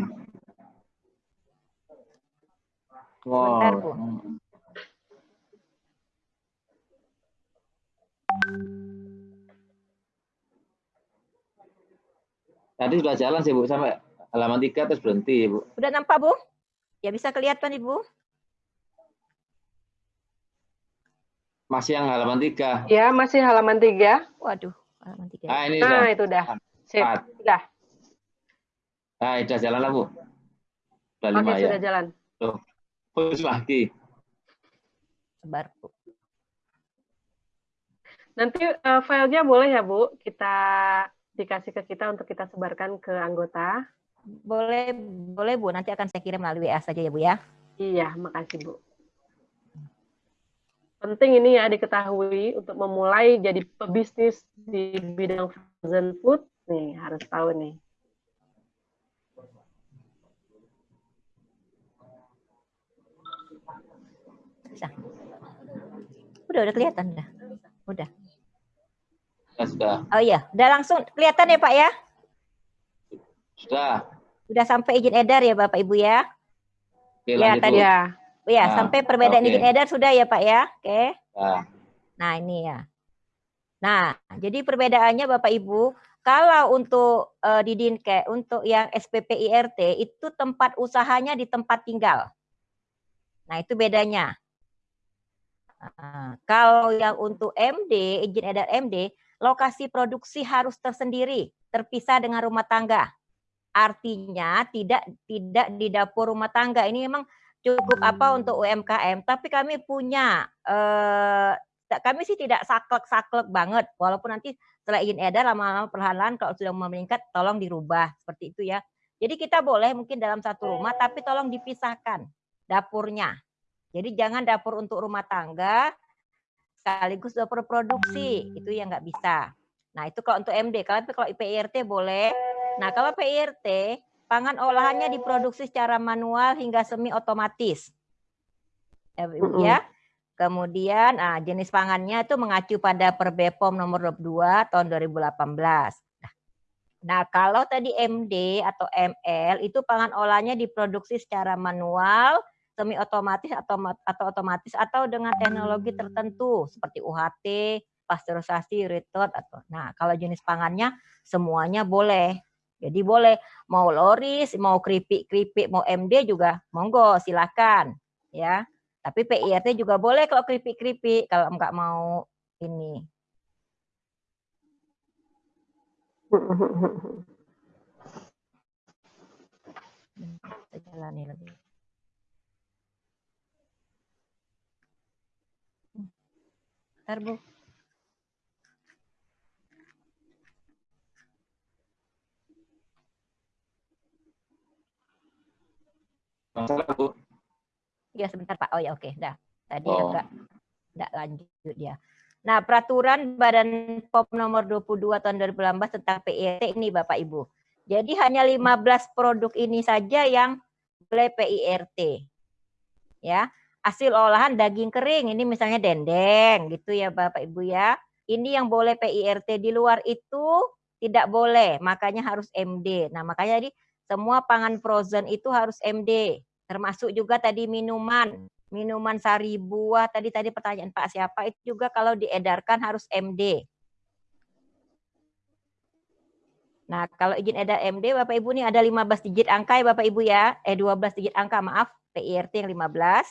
wow Bentar, Bu. Tadi sudah jalan sih Bu sampai halaman tiga terus berhenti Bu. Udah nampak Bu? Ya bisa kelihatan Ibu? Masih yang halaman tiga. Ya, masih halaman tiga. Waduh, halaman tiga. Nah, ini nah, itu udah. Sip, udah. Nah, sudah jalan lah, Bu. Sudah Oke, ya. sudah jalan. Tuh, push lagi. Sebar, Bu. Nanti uh, filenya boleh ya, Bu, kita dikasih ke kita untuk kita sebarkan ke anggota. Boleh, boleh Bu. Nanti akan saya kirim melalui WA saja ya, Bu ya. Iya, makasih, Bu. Penting ini ya diketahui untuk memulai jadi pebisnis di bidang frozen food. Nih, harus tahu nih. Bisa. Udah, udah kelihatan dah. Udah. Ya, sudah. Oh iya, udah langsung kelihatan ya Pak ya? Sudah. Sudah sampai izin edar ya Bapak Ibu ya? Oke, ya tadi ya. Ya, nah, sampai perbedaan okay. izin edar sudah ya Pak ya? Oke. Okay. Nah. nah, ini ya. Nah, jadi perbedaannya Bapak Ibu, kalau untuk uh, di Dinke, untuk yang SPP IRT itu tempat usahanya di tempat tinggal. Nah, itu bedanya. Nah, kalau yang untuk MD, izin edar MD, lokasi produksi harus tersendiri, terpisah dengan rumah tangga. Artinya tidak tidak di dapur rumah tangga. Ini memang cukup apa untuk UMKM, tapi kami punya eh, kami sih tidak saklek-saklek banget, walaupun nanti setelah izin edar lama-lama perlahan-lahan kalau sudah meningkat tolong dirubah seperti itu ya. Jadi kita boleh mungkin dalam satu rumah tapi tolong dipisahkan dapurnya. Jadi jangan dapur untuk rumah tangga sekaligus dapur produksi itu yang nggak bisa. Nah itu kalau untuk MD, kalau kalau IPIRT boleh. Nah kalau PIRT Pangan olahannya diproduksi secara manual hingga semi otomatis. Ya, ya. Kemudian ah, jenis pangannya itu mengacu pada Perbepom nomor 22 tahun 2018. Nah, nah, kalau tadi MD atau ML itu pangan olahnya diproduksi secara manual, semi otomatis atau atau otomatis atau dengan teknologi tertentu seperti UHT, pasteurisasi, retort atau nah kalau jenis pangannya semuanya boleh jadi boleh mau loris, mau keripik-keripik, mau MD juga monggo silakan ya. Tapi PIRT juga boleh kalau keripik-keripik kalau enggak mau ini. jalani lagi. Ntar, Bu. Masalah, Bu. Ya, sebentar, Pak. Oh ya, oke. Dah. Tadi oh. agak enggak lanjut ya. Nah, peraturan Badan POM nomor 22 tahun 2018 tentang PIRT ini Bapak Ibu. Jadi hanya 15 produk ini saja yang boleh PIRT. Ya. Hasil olahan daging kering ini misalnya dendeng gitu ya Bapak Ibu ya. Ini yang boleh PIRT di luar itu tidak boleh, makanya harus MD. Nah, makanya jadi semua pangan frozen itu harus MD. Termasuk juga tadi minuman, minuman sari buah. Tadi tadi pertanyaan Pak siapa itu juga kalau diedarkan harus MD. Nah, kalau izin edar MD Bapak Ibu ini ada 15 digit angka ya Bapak Ibu ya. Eh 12 digit angka, maaf. PIRT yang 15.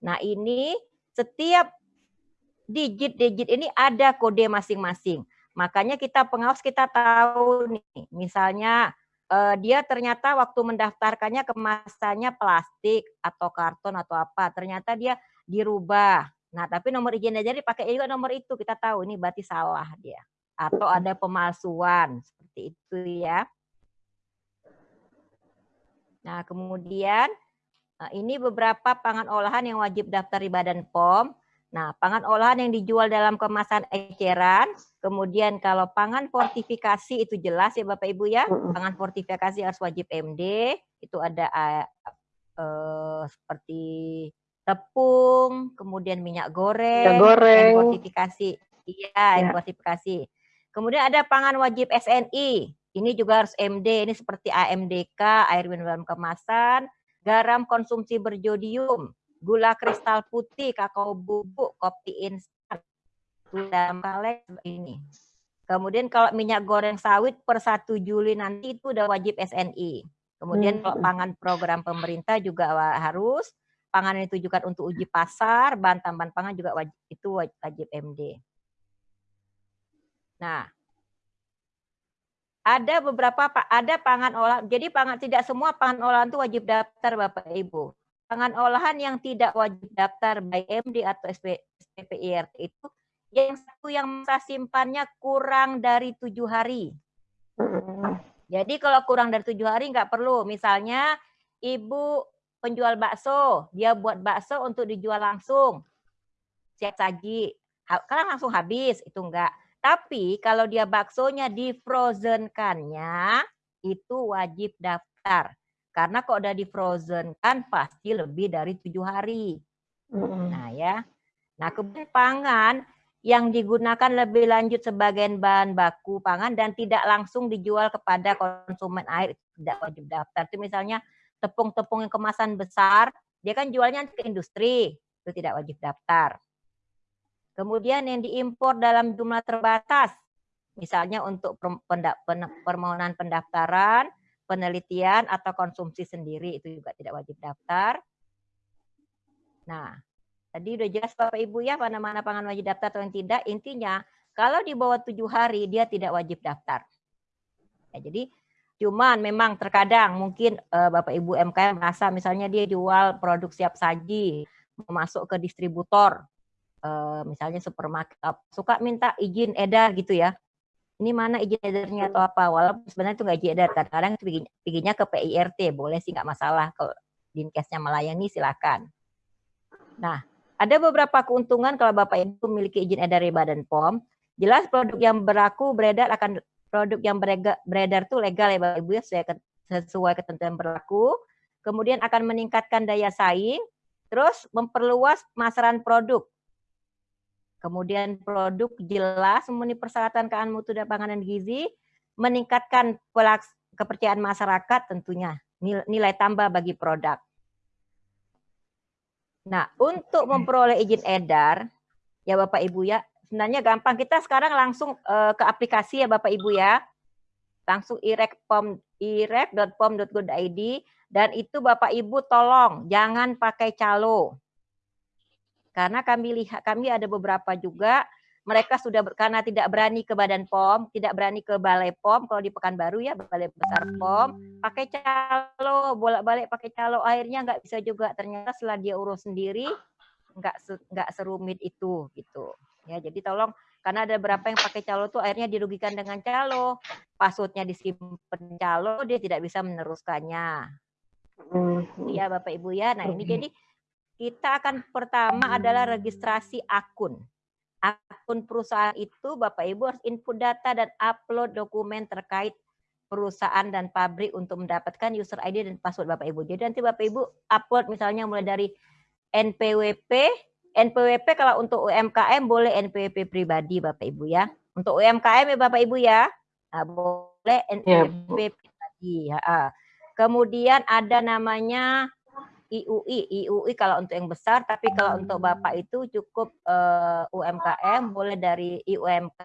Nah, ini setiap digit-digit ini ada kode masing-masing. Makanya kita pengawas kita tahu nih, misalnya uh, dia ternyata waktu mendaftarkannya kemasannya plastik atau karton atau apa, ternyata dia dirubah. Nah, tapi nomor izin aja dipakai juga nomor itu, kita tahu ini berarti salah dia. Atau ada pemalsuan, seperti itu ya. Nah, kemudian eh, ini beberapa pangan olahan yang wajib daftar di Badan POM. Nah, pangan olahan yang dijual dalam kemasan eceran, kemudian kalau pangan fortifikasi itu jelas ya Bapak Ibu ya, pangan fortifikasi harus wajib MD, itu ada uh, uh, seperti tepung, kemudian minyak goreng, minyak goreng. fortifikasi. Iya, ya. fortifikasi. Kemudian ada pangan wajib SNI, ini juga harus MD, ini seperti AMDK, air minum dalam kemasan, garam konsumsi berjodium, gula kristal putih, kakao bubuk, kopi instan, gula kaleng ini. Kemudian kalau minyak goreng sawit per 1 Juli nanti itu udah wajib SNI. Kemudian kalau pangan program pemerintah juga harus, pangan yang ditujukan untuk uji pasar, bahan tambahan pangan juga wajib, itu wajib MD. Nah, ada beberapa ada pangan olahan. Jadi pangan tidak semua pangan olahan itu wajib daftar Bapak Ibu. Pangan olahan yang tidak wajib daftar by MD atau SP, SPPIRT itu yang satu yang masa simpannya kurang dari tujuh hari. Jadi kalau kurang dari tujuh hari nggak perlu. Misalnya ibu penjual bakso, dia buat bakso untuk dijual langsung, siap saji, karena langsung habis itu enggak. Tapi kalau dia baksonya di frozen-kannya, itu wajib daftar. Karena kok udah di frozen kan pasti lebih dari tujuh hari. Nah ya. Nah kemudian pangan yang digunakan lebih lanjut sebagai bahan baku pangan dan tidak langsung dijual kepada konsumen air tidak wajib daftar. Itu misalnya tepung-tepung yang kemasan besar, dia kan jualnya ke industri, itu tidak wajib daftar. Kemudian yang diimpor dalam jumlah terbatas, misalnya untuk permohonan pendaftaran, penelitian atau konsumsi sendiri itu juga tidak wajib daftar. Nah, Tadi udah jelas Bapak Ibu ya mana-mana pangan wajib daftar atau yang tidak. Intinya kalau di bawah tujuh hari dia tidak wajib daftar. Ya, jadi cuman memang terkadang mungkin uh, Bapak Ibu MKM merasa misalnya dia jual produk siap saji masuk ke distributor uh, misalnya supermarket suka minta izin edar gitu ya ini mana izin edarnya atau apa walaupun sebenarnya itu nggak izin edar kadang-kadang itu bikinnya ke PIRT boleh sih nggak masalah kalau dinkesnya melayani silakan nah ada beberapa keuntungan kalau Bapak Ibu memiliki izin edar dari Badan POM. Jelas produk yang berlaku beredar akan produk yang beredar itu legal ya Bapak Ibu ya sesuai ketentuan berlaku. Kemudian akan meningkatkan daya saing, terus memperluas pemasaran produk. Kemudian produk jelas memenuhi persyaratan keamanan mutu dan panganan gizi, meningkatkan kepercayaan masyarakat tentunya nilai tambah bagi produk. Nah, untuk memperoleh izin edar, ya Bapak Ibu ya, sebenarnya gampang. Kita sekarang langsung uh, ke aplikasi ya Bapak Ibu ya. Langsung irek.pom irek.pom.go.id dan itu Bapak Ibu tolong jangan pakai calo. Karena kami lihat kami ada beberapa juga mereka sudah karena tidak berani ke Badan POM, tidak berani ke Balai POM, kalau di Pekanbaru ya Balai Besar POM, pakai calo, bolak-balik pakai calo, akhirnya nggak bisa juga. Ternyata setelah dia urus sendiri, nggak nggak serumit itu gitu. Ya, jadi tolong karena ada beberapa yang pakai calo tuh akhirnya dirugikan dengan calo, passwordnya disimpan calo, dia tidak bisa meneruskannya. Iya Bapak Ibu ya. Nah ini jadi kita akan pertama adalah registrasi akun akun perusahaan itu Bapak Ibu harus input data dan upload dokumen terkait perusahaan dan pabrik untuk mendapatkan user ID dan password Bapak Ibu. Jadi nanti Bapak Ibu upload misalnya mulai dari NPWP, NPWP kalau untuk UMKM boleh NPWP pribadi Bapak Ibu ya. Untuk UMKM ya Bapak Ibu ya, nah, boleh NPWP ya, pribadi. Ya. Kemudian ada namanya IUI, IUI kalau untuk yang besar, tapi kalau untuk Bapak itu cukup uh, eh, UMKM, boleh dari IUMK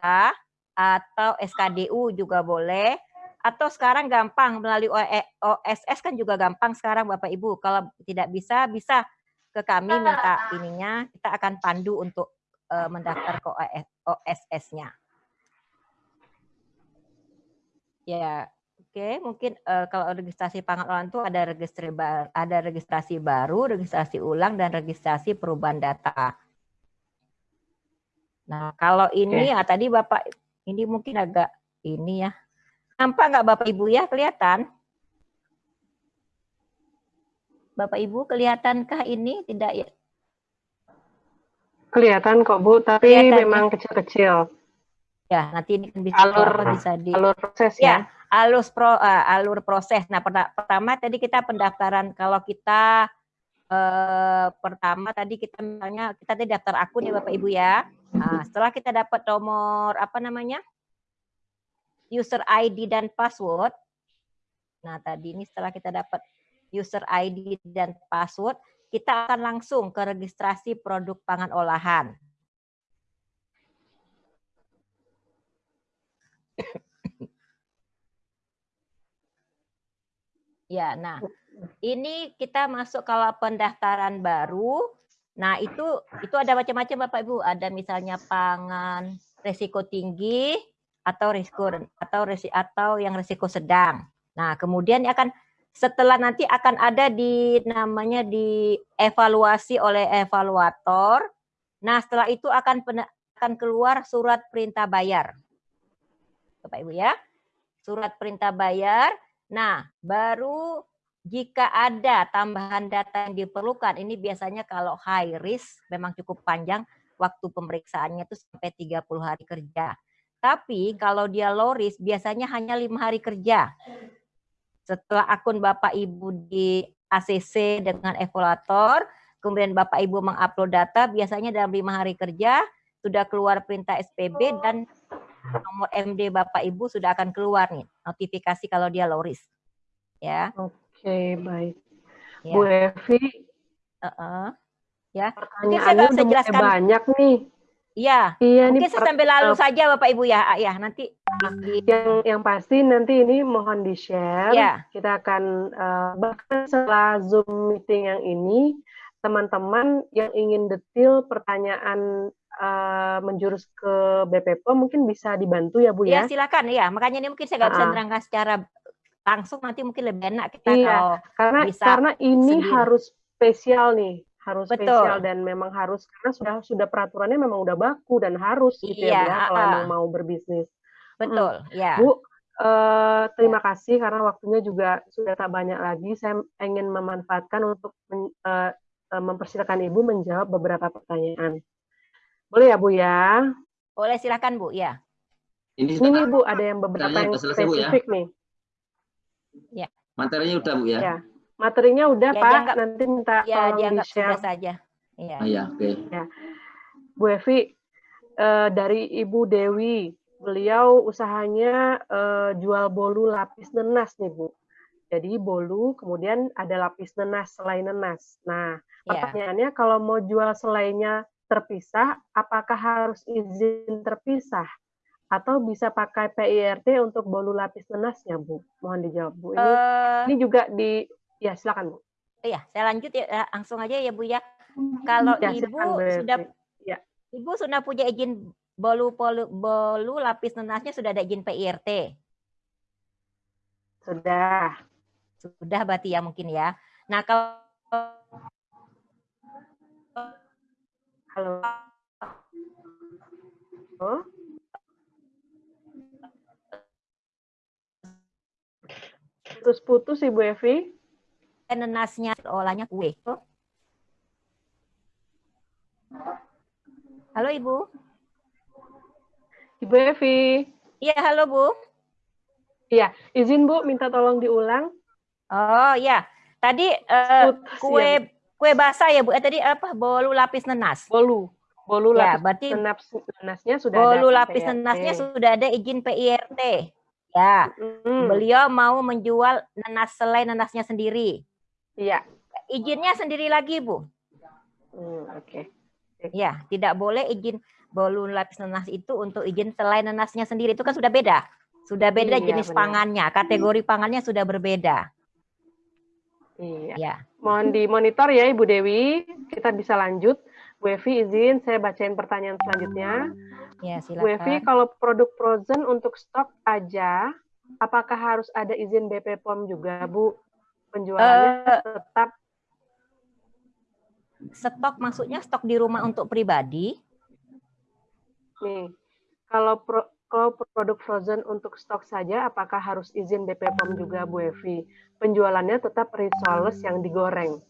atau SKDU juga boleh. Atau sekarang gampang melalui OSS kan juga gampang sekarang Bapak Ibu. Kalau tidak bisa, bisa ke kami minta ininya, kita akan pandu untuk uh, mendaftar ke OSS-nya. Ya, Oke, mungkin uh, kalau registrasi pangan olahan itu ada registrasi baru, ada registrasi baru, registrasi ulang dan registrasi perubahan data. Nah, kalau ini ya tadi Bapak ini mungkin agak ini ya. Nampak nggak Bapak Ibu ya kelihatan? Bapak Ibu kelihatankah ini tidak ya? Kelihatan kok Bu, tapi kelihatan, memang kecil-kecil. Ya, nanti ini kan bisa alur, bisa di alur proses ya. ya alur pro, uh, alur proses. Nah, pertama tadi kita pendaftaran kalau kita uh, pertama tadi kita misalnya kita tadi daftar akun ya Bapak Ibu ya. Nah, setelah kita dapat nomor apa namanya? user ID dan password. Nah, tadi ini setelah kita dapat user ID dan password, kita akan langsung ke registrasi produk pangan olahan. Ya, nah ini kita masuk kalau pendaftaran baru. Nah itu itu ada macam-macam Bapak Ibu. Ada misalnya pangan resiko tinggi atau risiko atau resi, atau yang risiko sedang. Nah kemudian akan setelah nanti akan ada di namanya dievaluasi oleh evaluator. Nah setelah itu akan akan keluar surat perintah bayar. Bapak Ibu ya. Surat perintah bayar Nah, baru jika ada tambahan data yang diperlukan, ini biasanya kalau high risk memang cukup panjang waktu pemeriksaannya itu sampai 30 hari kerja. Tapi kalau dia low risk biasanya hanya lima hari kerja. Setelah akun Bapak Ibu di ACC dengan evaluator, kemudian Bapak Ibu mengupload data, biasanya dalam lima hari kerja sudah keluar perintah SPB dan nomor MD Bapak Ibu sudah akan keluar nih notifikasi kalau dia low risk. Ya. Oke, okay, baik. Ya. Bu Evi, uh -uh. ya. Mungkin saya bisa jelaskan banyak nih. Iya. Iya Mungkin saya sambil lalu uh, saja Bapak Ibu ya. Ah, ya, nanti yang yang pasti nanti ini mohon di-share. Ya. Kita akan uh, bahkan setelah Zoom meeting yang ini teman-teman yang ingin detail pertanyaan uh, menjurus ke BPPO mungkin bisa dibantu ya Bu ya? Ya silakan ya. Makanya ini mungkin saya nggak bisa menerangkan secara langsung nanti mungkin lebih enak kita iya, kalau karena bisa karena ini sendiri. harus spesial nih harus Betul. spesial dan memang harus karena sudah sudah peraturannya memang udah baku dan harus gitu ya, iya, ya kalau uh, emang mau berbisnis. Betul, hmm. ya. Bu, uh, terima kasih karena waktunya juga sudah tak banyak lagi. Saya ingin memanfaatkan untuk men, uh, mempersilakan Ibu menjawab beberapa pertanyaan. Boleh ya Bu ya? Boleh silakan Bu ya. Ini, ini Bu ada yang beberapa yang ya. spesifik ya. nih. Ya. Materinya udah Bu ya? Ya. Materinya udah ya, Pak, dianggap, nanti minta ya, tolong di-share. saja. Iya. Oh, ya, oke. Okay. Ya. Bu Evi, uh, dari Ibu Dewi, beliau usahanya uh, jual bolu lapis nenas nih Bu. Jadi bolu, kemudian ada lapis nenas, selai nenas. Nah, ya. pertanyaannya kalau mau jual selainya terpisah, apakah harus izin terpisah? Atau bisa pakai PIRT untuk bolu lapis nenasnya, Bu? Mohon dijawab, Bu. Ini, uh, ini juga di, ya silakan, Bu. Iya, saya lanjut ya, eh, langsung aja ya, Bu ya. Kalau ya, Ibu sudah, ya. Ibu sudah punya izin bolu, bolu, bolu lapis nenasnya sudah ada izin PIRT? Sudah. Sudah berarti ya mungkin ya. Nah, kalau Halo. Oh? Putus-putus Ibu Evi. Nenasnya olahnya kue. Halo Ibu. Ibu Evi. Iya, halo Bu. Iya, izin Bu minta tolong diulang. Oh, iya. Tadi uh, kue ya kue basah ya Bu. Eh tadi apa? Bolu lapis nenas. Bolu. Bolu ya, lapis berarti nenas, nenasnya sudah bolu ada lapis PIRT. nenasnya sudah ada izin PIRT. Ya. Hmm. Beliau mau menjual nenas selai nenasnya sendiri. Iya. Izinnya sendiri lagi, Bu. Hmm, oke. Okay. Ya, tidak boleh izin bolu lapis nenas itu untuk izin selai nenasnya sendiri itu kan sudah beda. Sudah beda iya, jenis benar. pangannya, kategori pangannya sudah berbeda. Iya. Ya. Mohon dimonitor ya Ibu Dewi. Kita bisa lanjut. Bu Evi izin saya bacain pertanyaan selanjutnya. Ya, silakan. Bu Evi, kalau produk frozen untuk stok aja, apakah harus ada izin BP POM juga, Bu? Penjualannya uh, tetap stok maksudnya stok di rumah untuk pribadi? Nih, kalau pro, kalau produk frozen untuk stok saja, apakah harus izin BPOM juga, Bu Evi? Penjualannya tetap risoles yang digoreng.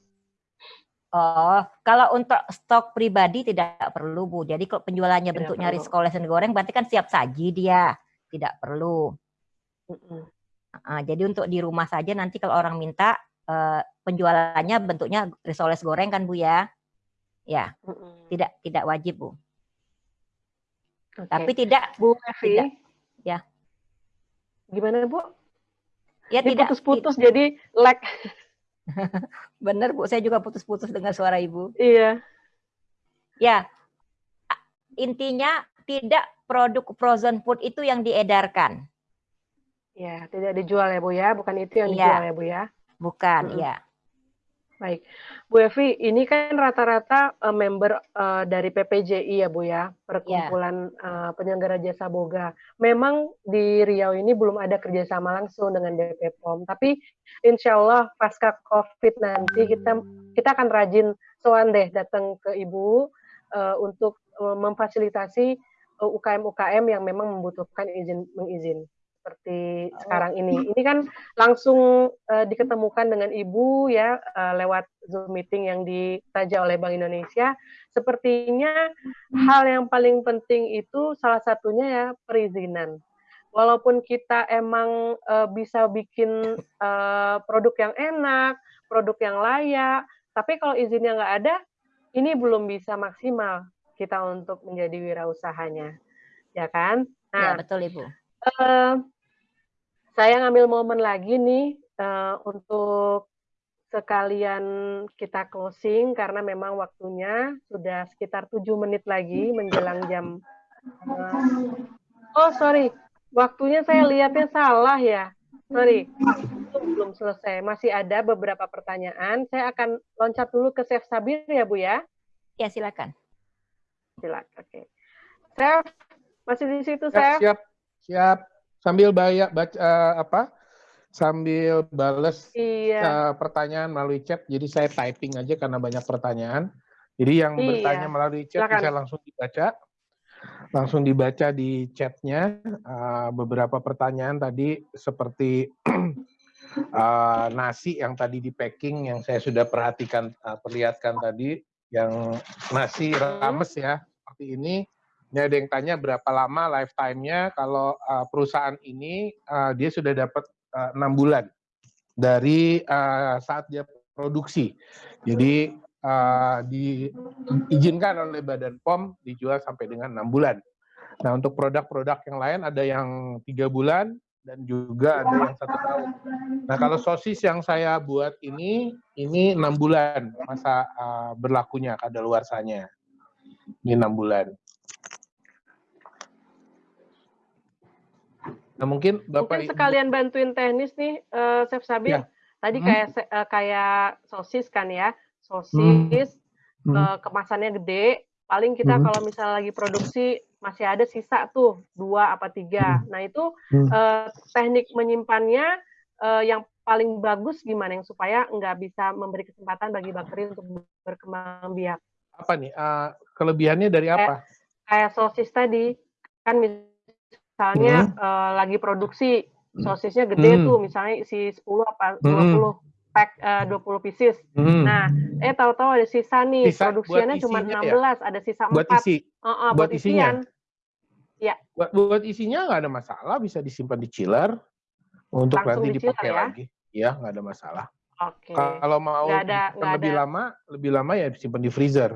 Oh, kalau untuk stok pribadi tidak perlu, Bu. Jadi kalau penjualannya tidak bentuknya risoles yang digoreng, berarti kan siap saji dia. Tidak perlu. Mm -mm. Uh, jadi untuk di rumah saja nanti kalau orang minta uh, penjualannya bentuknya risoles goreng kan, Bu ya? Ya, mm -mm. tidak tidak wajib, Bu. Okay. Tapi tidak Bu Evi. Tidak. Ya. Gimana Bu? Ya Ini tidak putus-putus jadi lag. Benar Bu, saya juga putus-putus dengan suara Ibu. Iya. Ya. Intinya tidak produk frozen food itu yang diedarkan. Ya, tidak dijual ya Bu ya, bukan itu yang ya. dijual ya Bu ya. Bukan, hmm. ya. Baik, Bu Evi, ini kan rata-rata uh, member uh, dari PPJI ya Bu ya, perkumpulan yeah. uh, penyelenggara jasa boga. Memang di Riau ini belum ada kerjasama langsung dengan DP POM, tapi insya Allah pasca COVID nanti kita kita akan rajin soan deh datang ke Ibu uh, untuk uh, memfasilitasi UKM-UKM yang memang membutuhkan izin mengizin seperti oh. sekarang ini. Ini kan langsung uh, diketemukan dengan Ibu ya uh, lewat Zoom meeting yang ditaja oleh Bank Indonesia. Sepertinya hal yang paling penting itu salah satunya ya perizinan. Walaupun kita emang uh, bisa bikin uh, produk yang enak, produk yang layak, tapi kalau izinnya nggak ada, ini belum bisa maksimal kita untuk menjadi wirausahanya, ya kan? Nah, ya, betul Ibu. Uh, saya ngambil momen lagi nih uh, untuk sekalian kita closing karena memang waktunya sudah sekitar tujuh menit lagi menjelang jam. Uh, oh sorry, waktunya saya lihatnya salah ya. Sorry, itu belum selesai. Masih ada beberapa pertanyaan. Saya akan loncat dulu ke Chef Sabir ya Bu ya. Ya silakan. Silakan. Oke. Okay. Chef, masih di situ Chef? Siap, siap sambil bayar baca uh, apa sambil bales iya. uh, pertanyaan melalui chat. Jadi saya typing aja karena banyak pertanyaan. Jadi yang iya. bertanya melalui chat Silakan. bisa langsung dibaca, langsung dibaca di chatnya. Uh, beberapa pertanyaan tadi seperti uh, nasi yang tadi di packing yang saya sudah perhatikan uh, perlihatkan tadi, yang nasi rames ya seperti ini ini ada yang tanya berapa lama lifetime-nya kalau uh, perusahaan ini uh, dia sudah dapat uh, 6 bulan dari uh, saat dia produksi. Jadi uh, diizinkan oleh Badan POM dijual sampai dengan 6 bulan. Nah untuk produk-produk yang lain ada yang tiga bulan dan juga ada yang satu tahun. Nah kalau sosis yang saya buat ini ini enam bulan masa uh, berlakunya kadaluarsanya. Ini enam bulan. Nah mungkin Bapak mungkin sekalian bantuin teknis nih, uh, Chef Sabir. Ya. Tadi hmm. kayak uh, kayak sosis kan ya, sosis hmm. uh, kemasannya gede. Paling kita hmm. kalau misalnya lagi produksi masih ada sisa tuh dua apa tiga. Hmm. Nah itu hmm. uh, teknik menyimpannya uh, yang paling bagus gimana yang supaya nggak bisa memberi kesempatan bagi bakteri untuk berkembang biak. Apa nih uh, kelebihannya dari apa? Kayak, kayak sosis tadi kan misalnya hmm. uh, lagi produksi hmm. sosisnya gede hmm. tuh misalnya isi 10 apa 20 hmm. pack uh, 20 pieces. Hmm. Nah, eh tahu-tahu ada sisa nih, sisa produksinya cuma 16, ya? ada sisa buat 4. Isi. Uh, uh, buat, buat isinya. Ya. Buat, buat isinya nggak ada masalah, bisa disimpan di chiller untuk Langsung nanti dipakai ya? lagi. Ya, nggak ada masalah. Oke. Okay. Kalau mau gak ada, lebih ada. lama, lebih lama ya disimpan di freezer.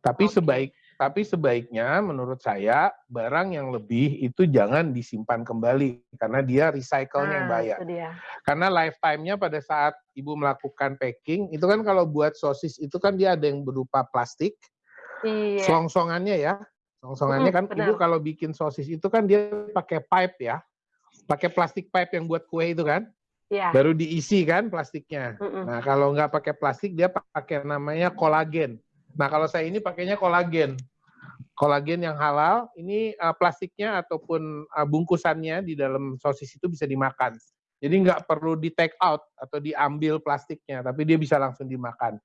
Tapi okay. sebaik tapi sebaiknya menurut saya barang yang lebih itu jangan disimpan kembali karena dia recycle-nya nah, yang bahaya. Karena lifetime-nya pada saat ibu melakukan packing itu kan kalau buat sosis itu kan dia ada yang berupa plastik. Iya. Song-songannya ya. Song-songannya hmm, kan benar. ibu kalau bikin sosis itu kan dia pakai pipe ya. Pakai plastik pipe yang buat kue itu kan. Iya. Baru diisi kan plastiknya. Mm -mm. Nah, kalau nggak pakai plastik dia pakai namanya kolagen. Nah, kalau saya ini pakainya kolagen kolagen yang halal ini uh, plastiknya ataupun uh, bungkusannya di dalam sosis itu bisa dimakan. Jadi nggak perlu di take out atau diambil plastiknya, tapi dia bisa langsung dimakan.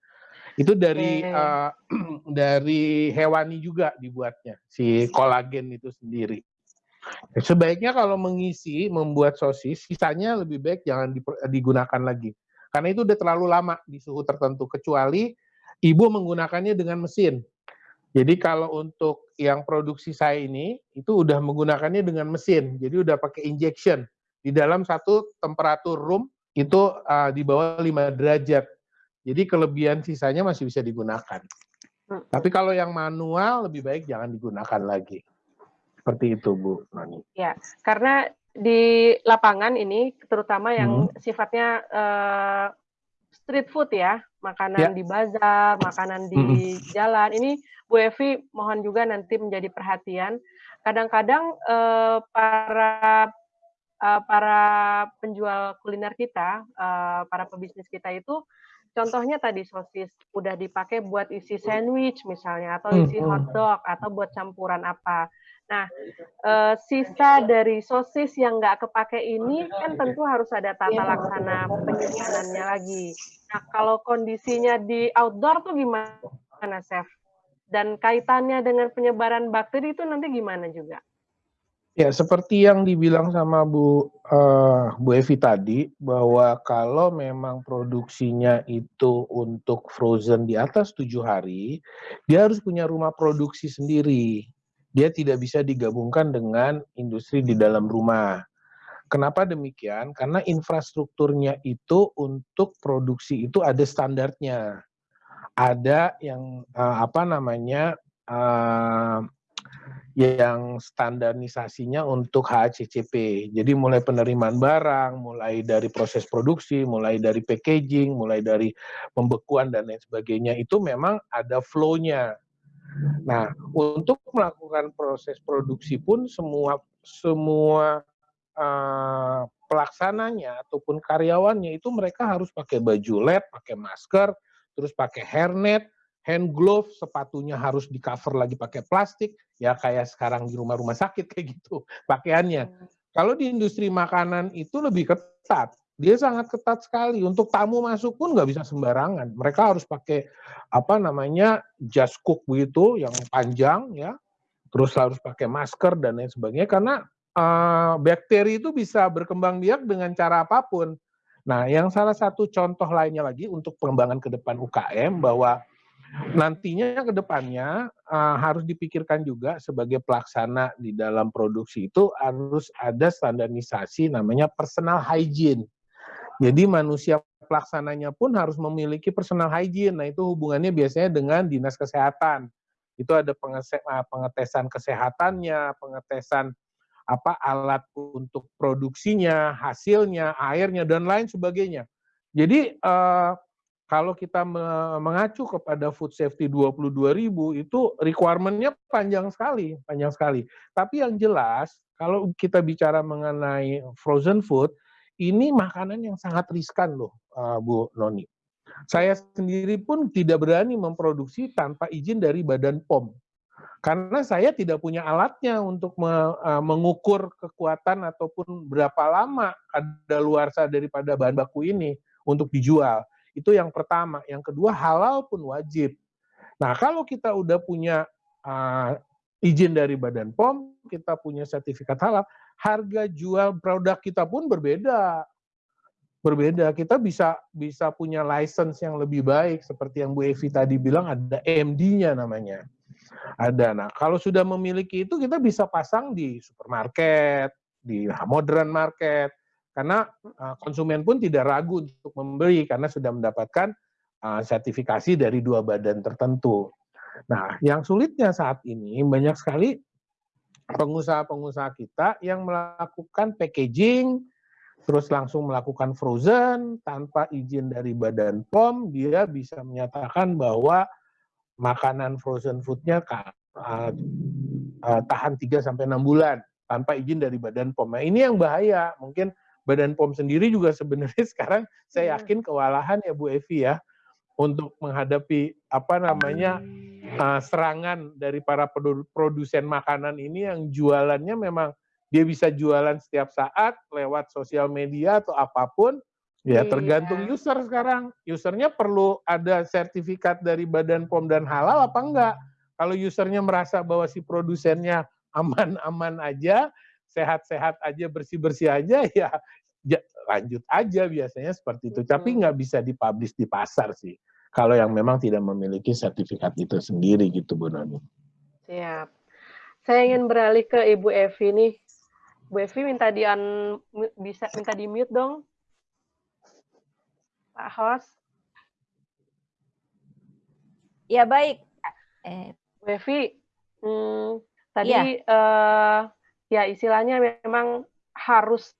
Itu dari uh, dari hewani juga dibuatnya si kolagen itu sendiri. Sebaiknya kalau mengisi membuat sosis, sisanya lebih baik jangan digunakan lagi. Karena itu udah terlalu lama di suhu tertentu kecuali ibu menggunakannya dengan mesin. Jadi kalau untuk yang produksi saya ini itu udah menggunakannya dengan mesin, jadi udah pakai injection di dalam satu temperatur room itu uh, di bawah 5 derajat. Jadi kelebihan sisanya masih bisa digunakan. Hmm. Tapi kalau yang manual lebih baik jangan digunakan lagi. Seperti itu Bu Nani. Ya, karena di lapangan ini terutama yang hmm. sifatnya uh, street food ya, makanan ya. di bazar, makanan di hmm. jalan. Ini Bu Evi mohon juga nanti menjadi perhatian. Kadang-kadang eh, para uh, para penjual kuliner kita, uh, para pebisnis kita itu contohnya tadi sosis udah dipakai buat isi sandwich misalnya atau isi hotdog atau buat campuran apa. Nah, uh, sisa dari sosis yang nggak kepake ini kan tentu harus ada tata laksana penyimpanannya lagi. Nah, kalau kondisinya di outdoor tuh gimana, Chef? Dan kaitannya dengan penyebaran bakteri itu nanti gimana juga? Ya, seperti yang dibilang sama Bu uh, Bu Evi tadi bahwa kalau memang produksinya itu untuk frozen di atas tujuh hari, dia harus punya rumah produksi sendiri. Dia tidak bisa digabungkan dengan industri di dalam rumah. Kenapa demikian? Karena infrastrukturnya itu untuk produksi itu ada standarnya. Ada yang uh, apa namanya uh, yang standarisasinya untuk HACCP. Jadi mulai penerimaan barang, mulai dari proses produksi, mulai dari packaging, mulai dari pembekuan dan lain sebagainya itu memang ada flow-nya. Nah, untuk melakukan proses produksi pun semua semua uh, pelaksananya ataupun karyawannya itu mereka harus pakai baju lab, pakai masker, terus pakai hairnet, hand glove, sepatunya harus di cover lagi pakai plastik, ya kayak sekarang di rumah-rumah sakit kayak gitu pakaiannya. Hmm. Kalau di industri makanan itu lebih ketat, dia sangat ketat sekali. Untuk tamu masuk pun nggak bisa sembarangan. Mereka harus pakai apa namanya just cook begitu, yang panjang ya, terus harus pakai masker dan lain sebagainya karena uh, bakteri itu bisa berkembang biak dengan cara apa pun. Nah, yang salah satu contoh lainnya lagi untuk pengembangan ke depan UKM bahwa nantinya ke depannya uh, harus dipikirkan juga sebagai pelaksana di dalam produksi itu harus ada standarisasi namanya personal hygiene. Jadi manusia pelaksananya pun harus memiliki personal hygiene. Nah, itu hubungannya biasanya dengan dinas kesehatan. Itu ada eh, pengetesan kesehatannya, pengetesan apa alat untuk produksinya, hasilnya, airnya dan lain sebagainya. Jadi uh, kalau kita mengacu kepada food safety 22.000 itu requirement-nya panjang sekali, panjang sekali. Tapi yang jelas kalau kita bicara mengenai frozen food, ini makanan yang sangat riskan loh, uh, Bu Noni. Saya sendiri pun tidak berani memproduksi tanpa izin dari Badan POM. Karena saya tidak punya alatnya untuk me, uh, mengukur kekuatan ataupun berapa lama kadaluarsa daripada bahan baku ini untuk dijual itu yang pertama. Yang kedua, halal pun wajib. Nah, kalau kita udah punya uh, izin dari Badan POM, kita punya sertifikat halal, harga jual produk kita pun berbeda. Berbeda. Kita bisa bisa punya license yang lebih baik seperti yang Bu Evi tadi bilang ada MD-nya namanya. Ada. Nah, kalau sudah memiliki itu kita bisa pasang di supermarket, di modern market, karena uh, konsumen pun tidak ragu untuk membeli karena sudah mendapatkan uh, sertifikasi dari dua badan tertentu. Nah, yang sulitnya saat ini banyak sekali pengusaha-pengusaha kita yang melakukan packaging, terus langsung melakukan frozen tanpa izin dari Badan POM, dia bisa menyatakan bahwa makanan frozen foodnya uh, uh, tahan 3 sampai 6 bulan tanpa izin dari Badan POM. Nah, ini yang bahaya. Mungkin Badan POM sendiri juga sebenarnya sekarang saya iya. yakin kewalahan ya Bu Evi ya untuk menghadapi apa namanya uh, serangan dari para produsen makanan ini yang jualannya memang dia bisa jualan setiap saat lewat sosial media atau apa pun ya iya. tergantung user sekarang usernya perlu ada sertifikat dari Badan POM dan halal apa enggak kalau usernya merasa bahwa si produsennya aman-aman aja sehat-sehat aja bersih-bersih aja ya lanjut aja biasanya seperti itu. Tapi nggak bisa dipublish di pasar sih. Kalau yang memang tidak memiliki sertifikat itu sendiri gitu Bu Noni. Siap. Saya ingin beralih ke Ibu Evi nih. Bu Evi minta di un, bisa minta di mute dong. Pak host. Ya baik. Eh. Bu Evi, hmm, tadi ya. Uh, ya istilahnya memang harus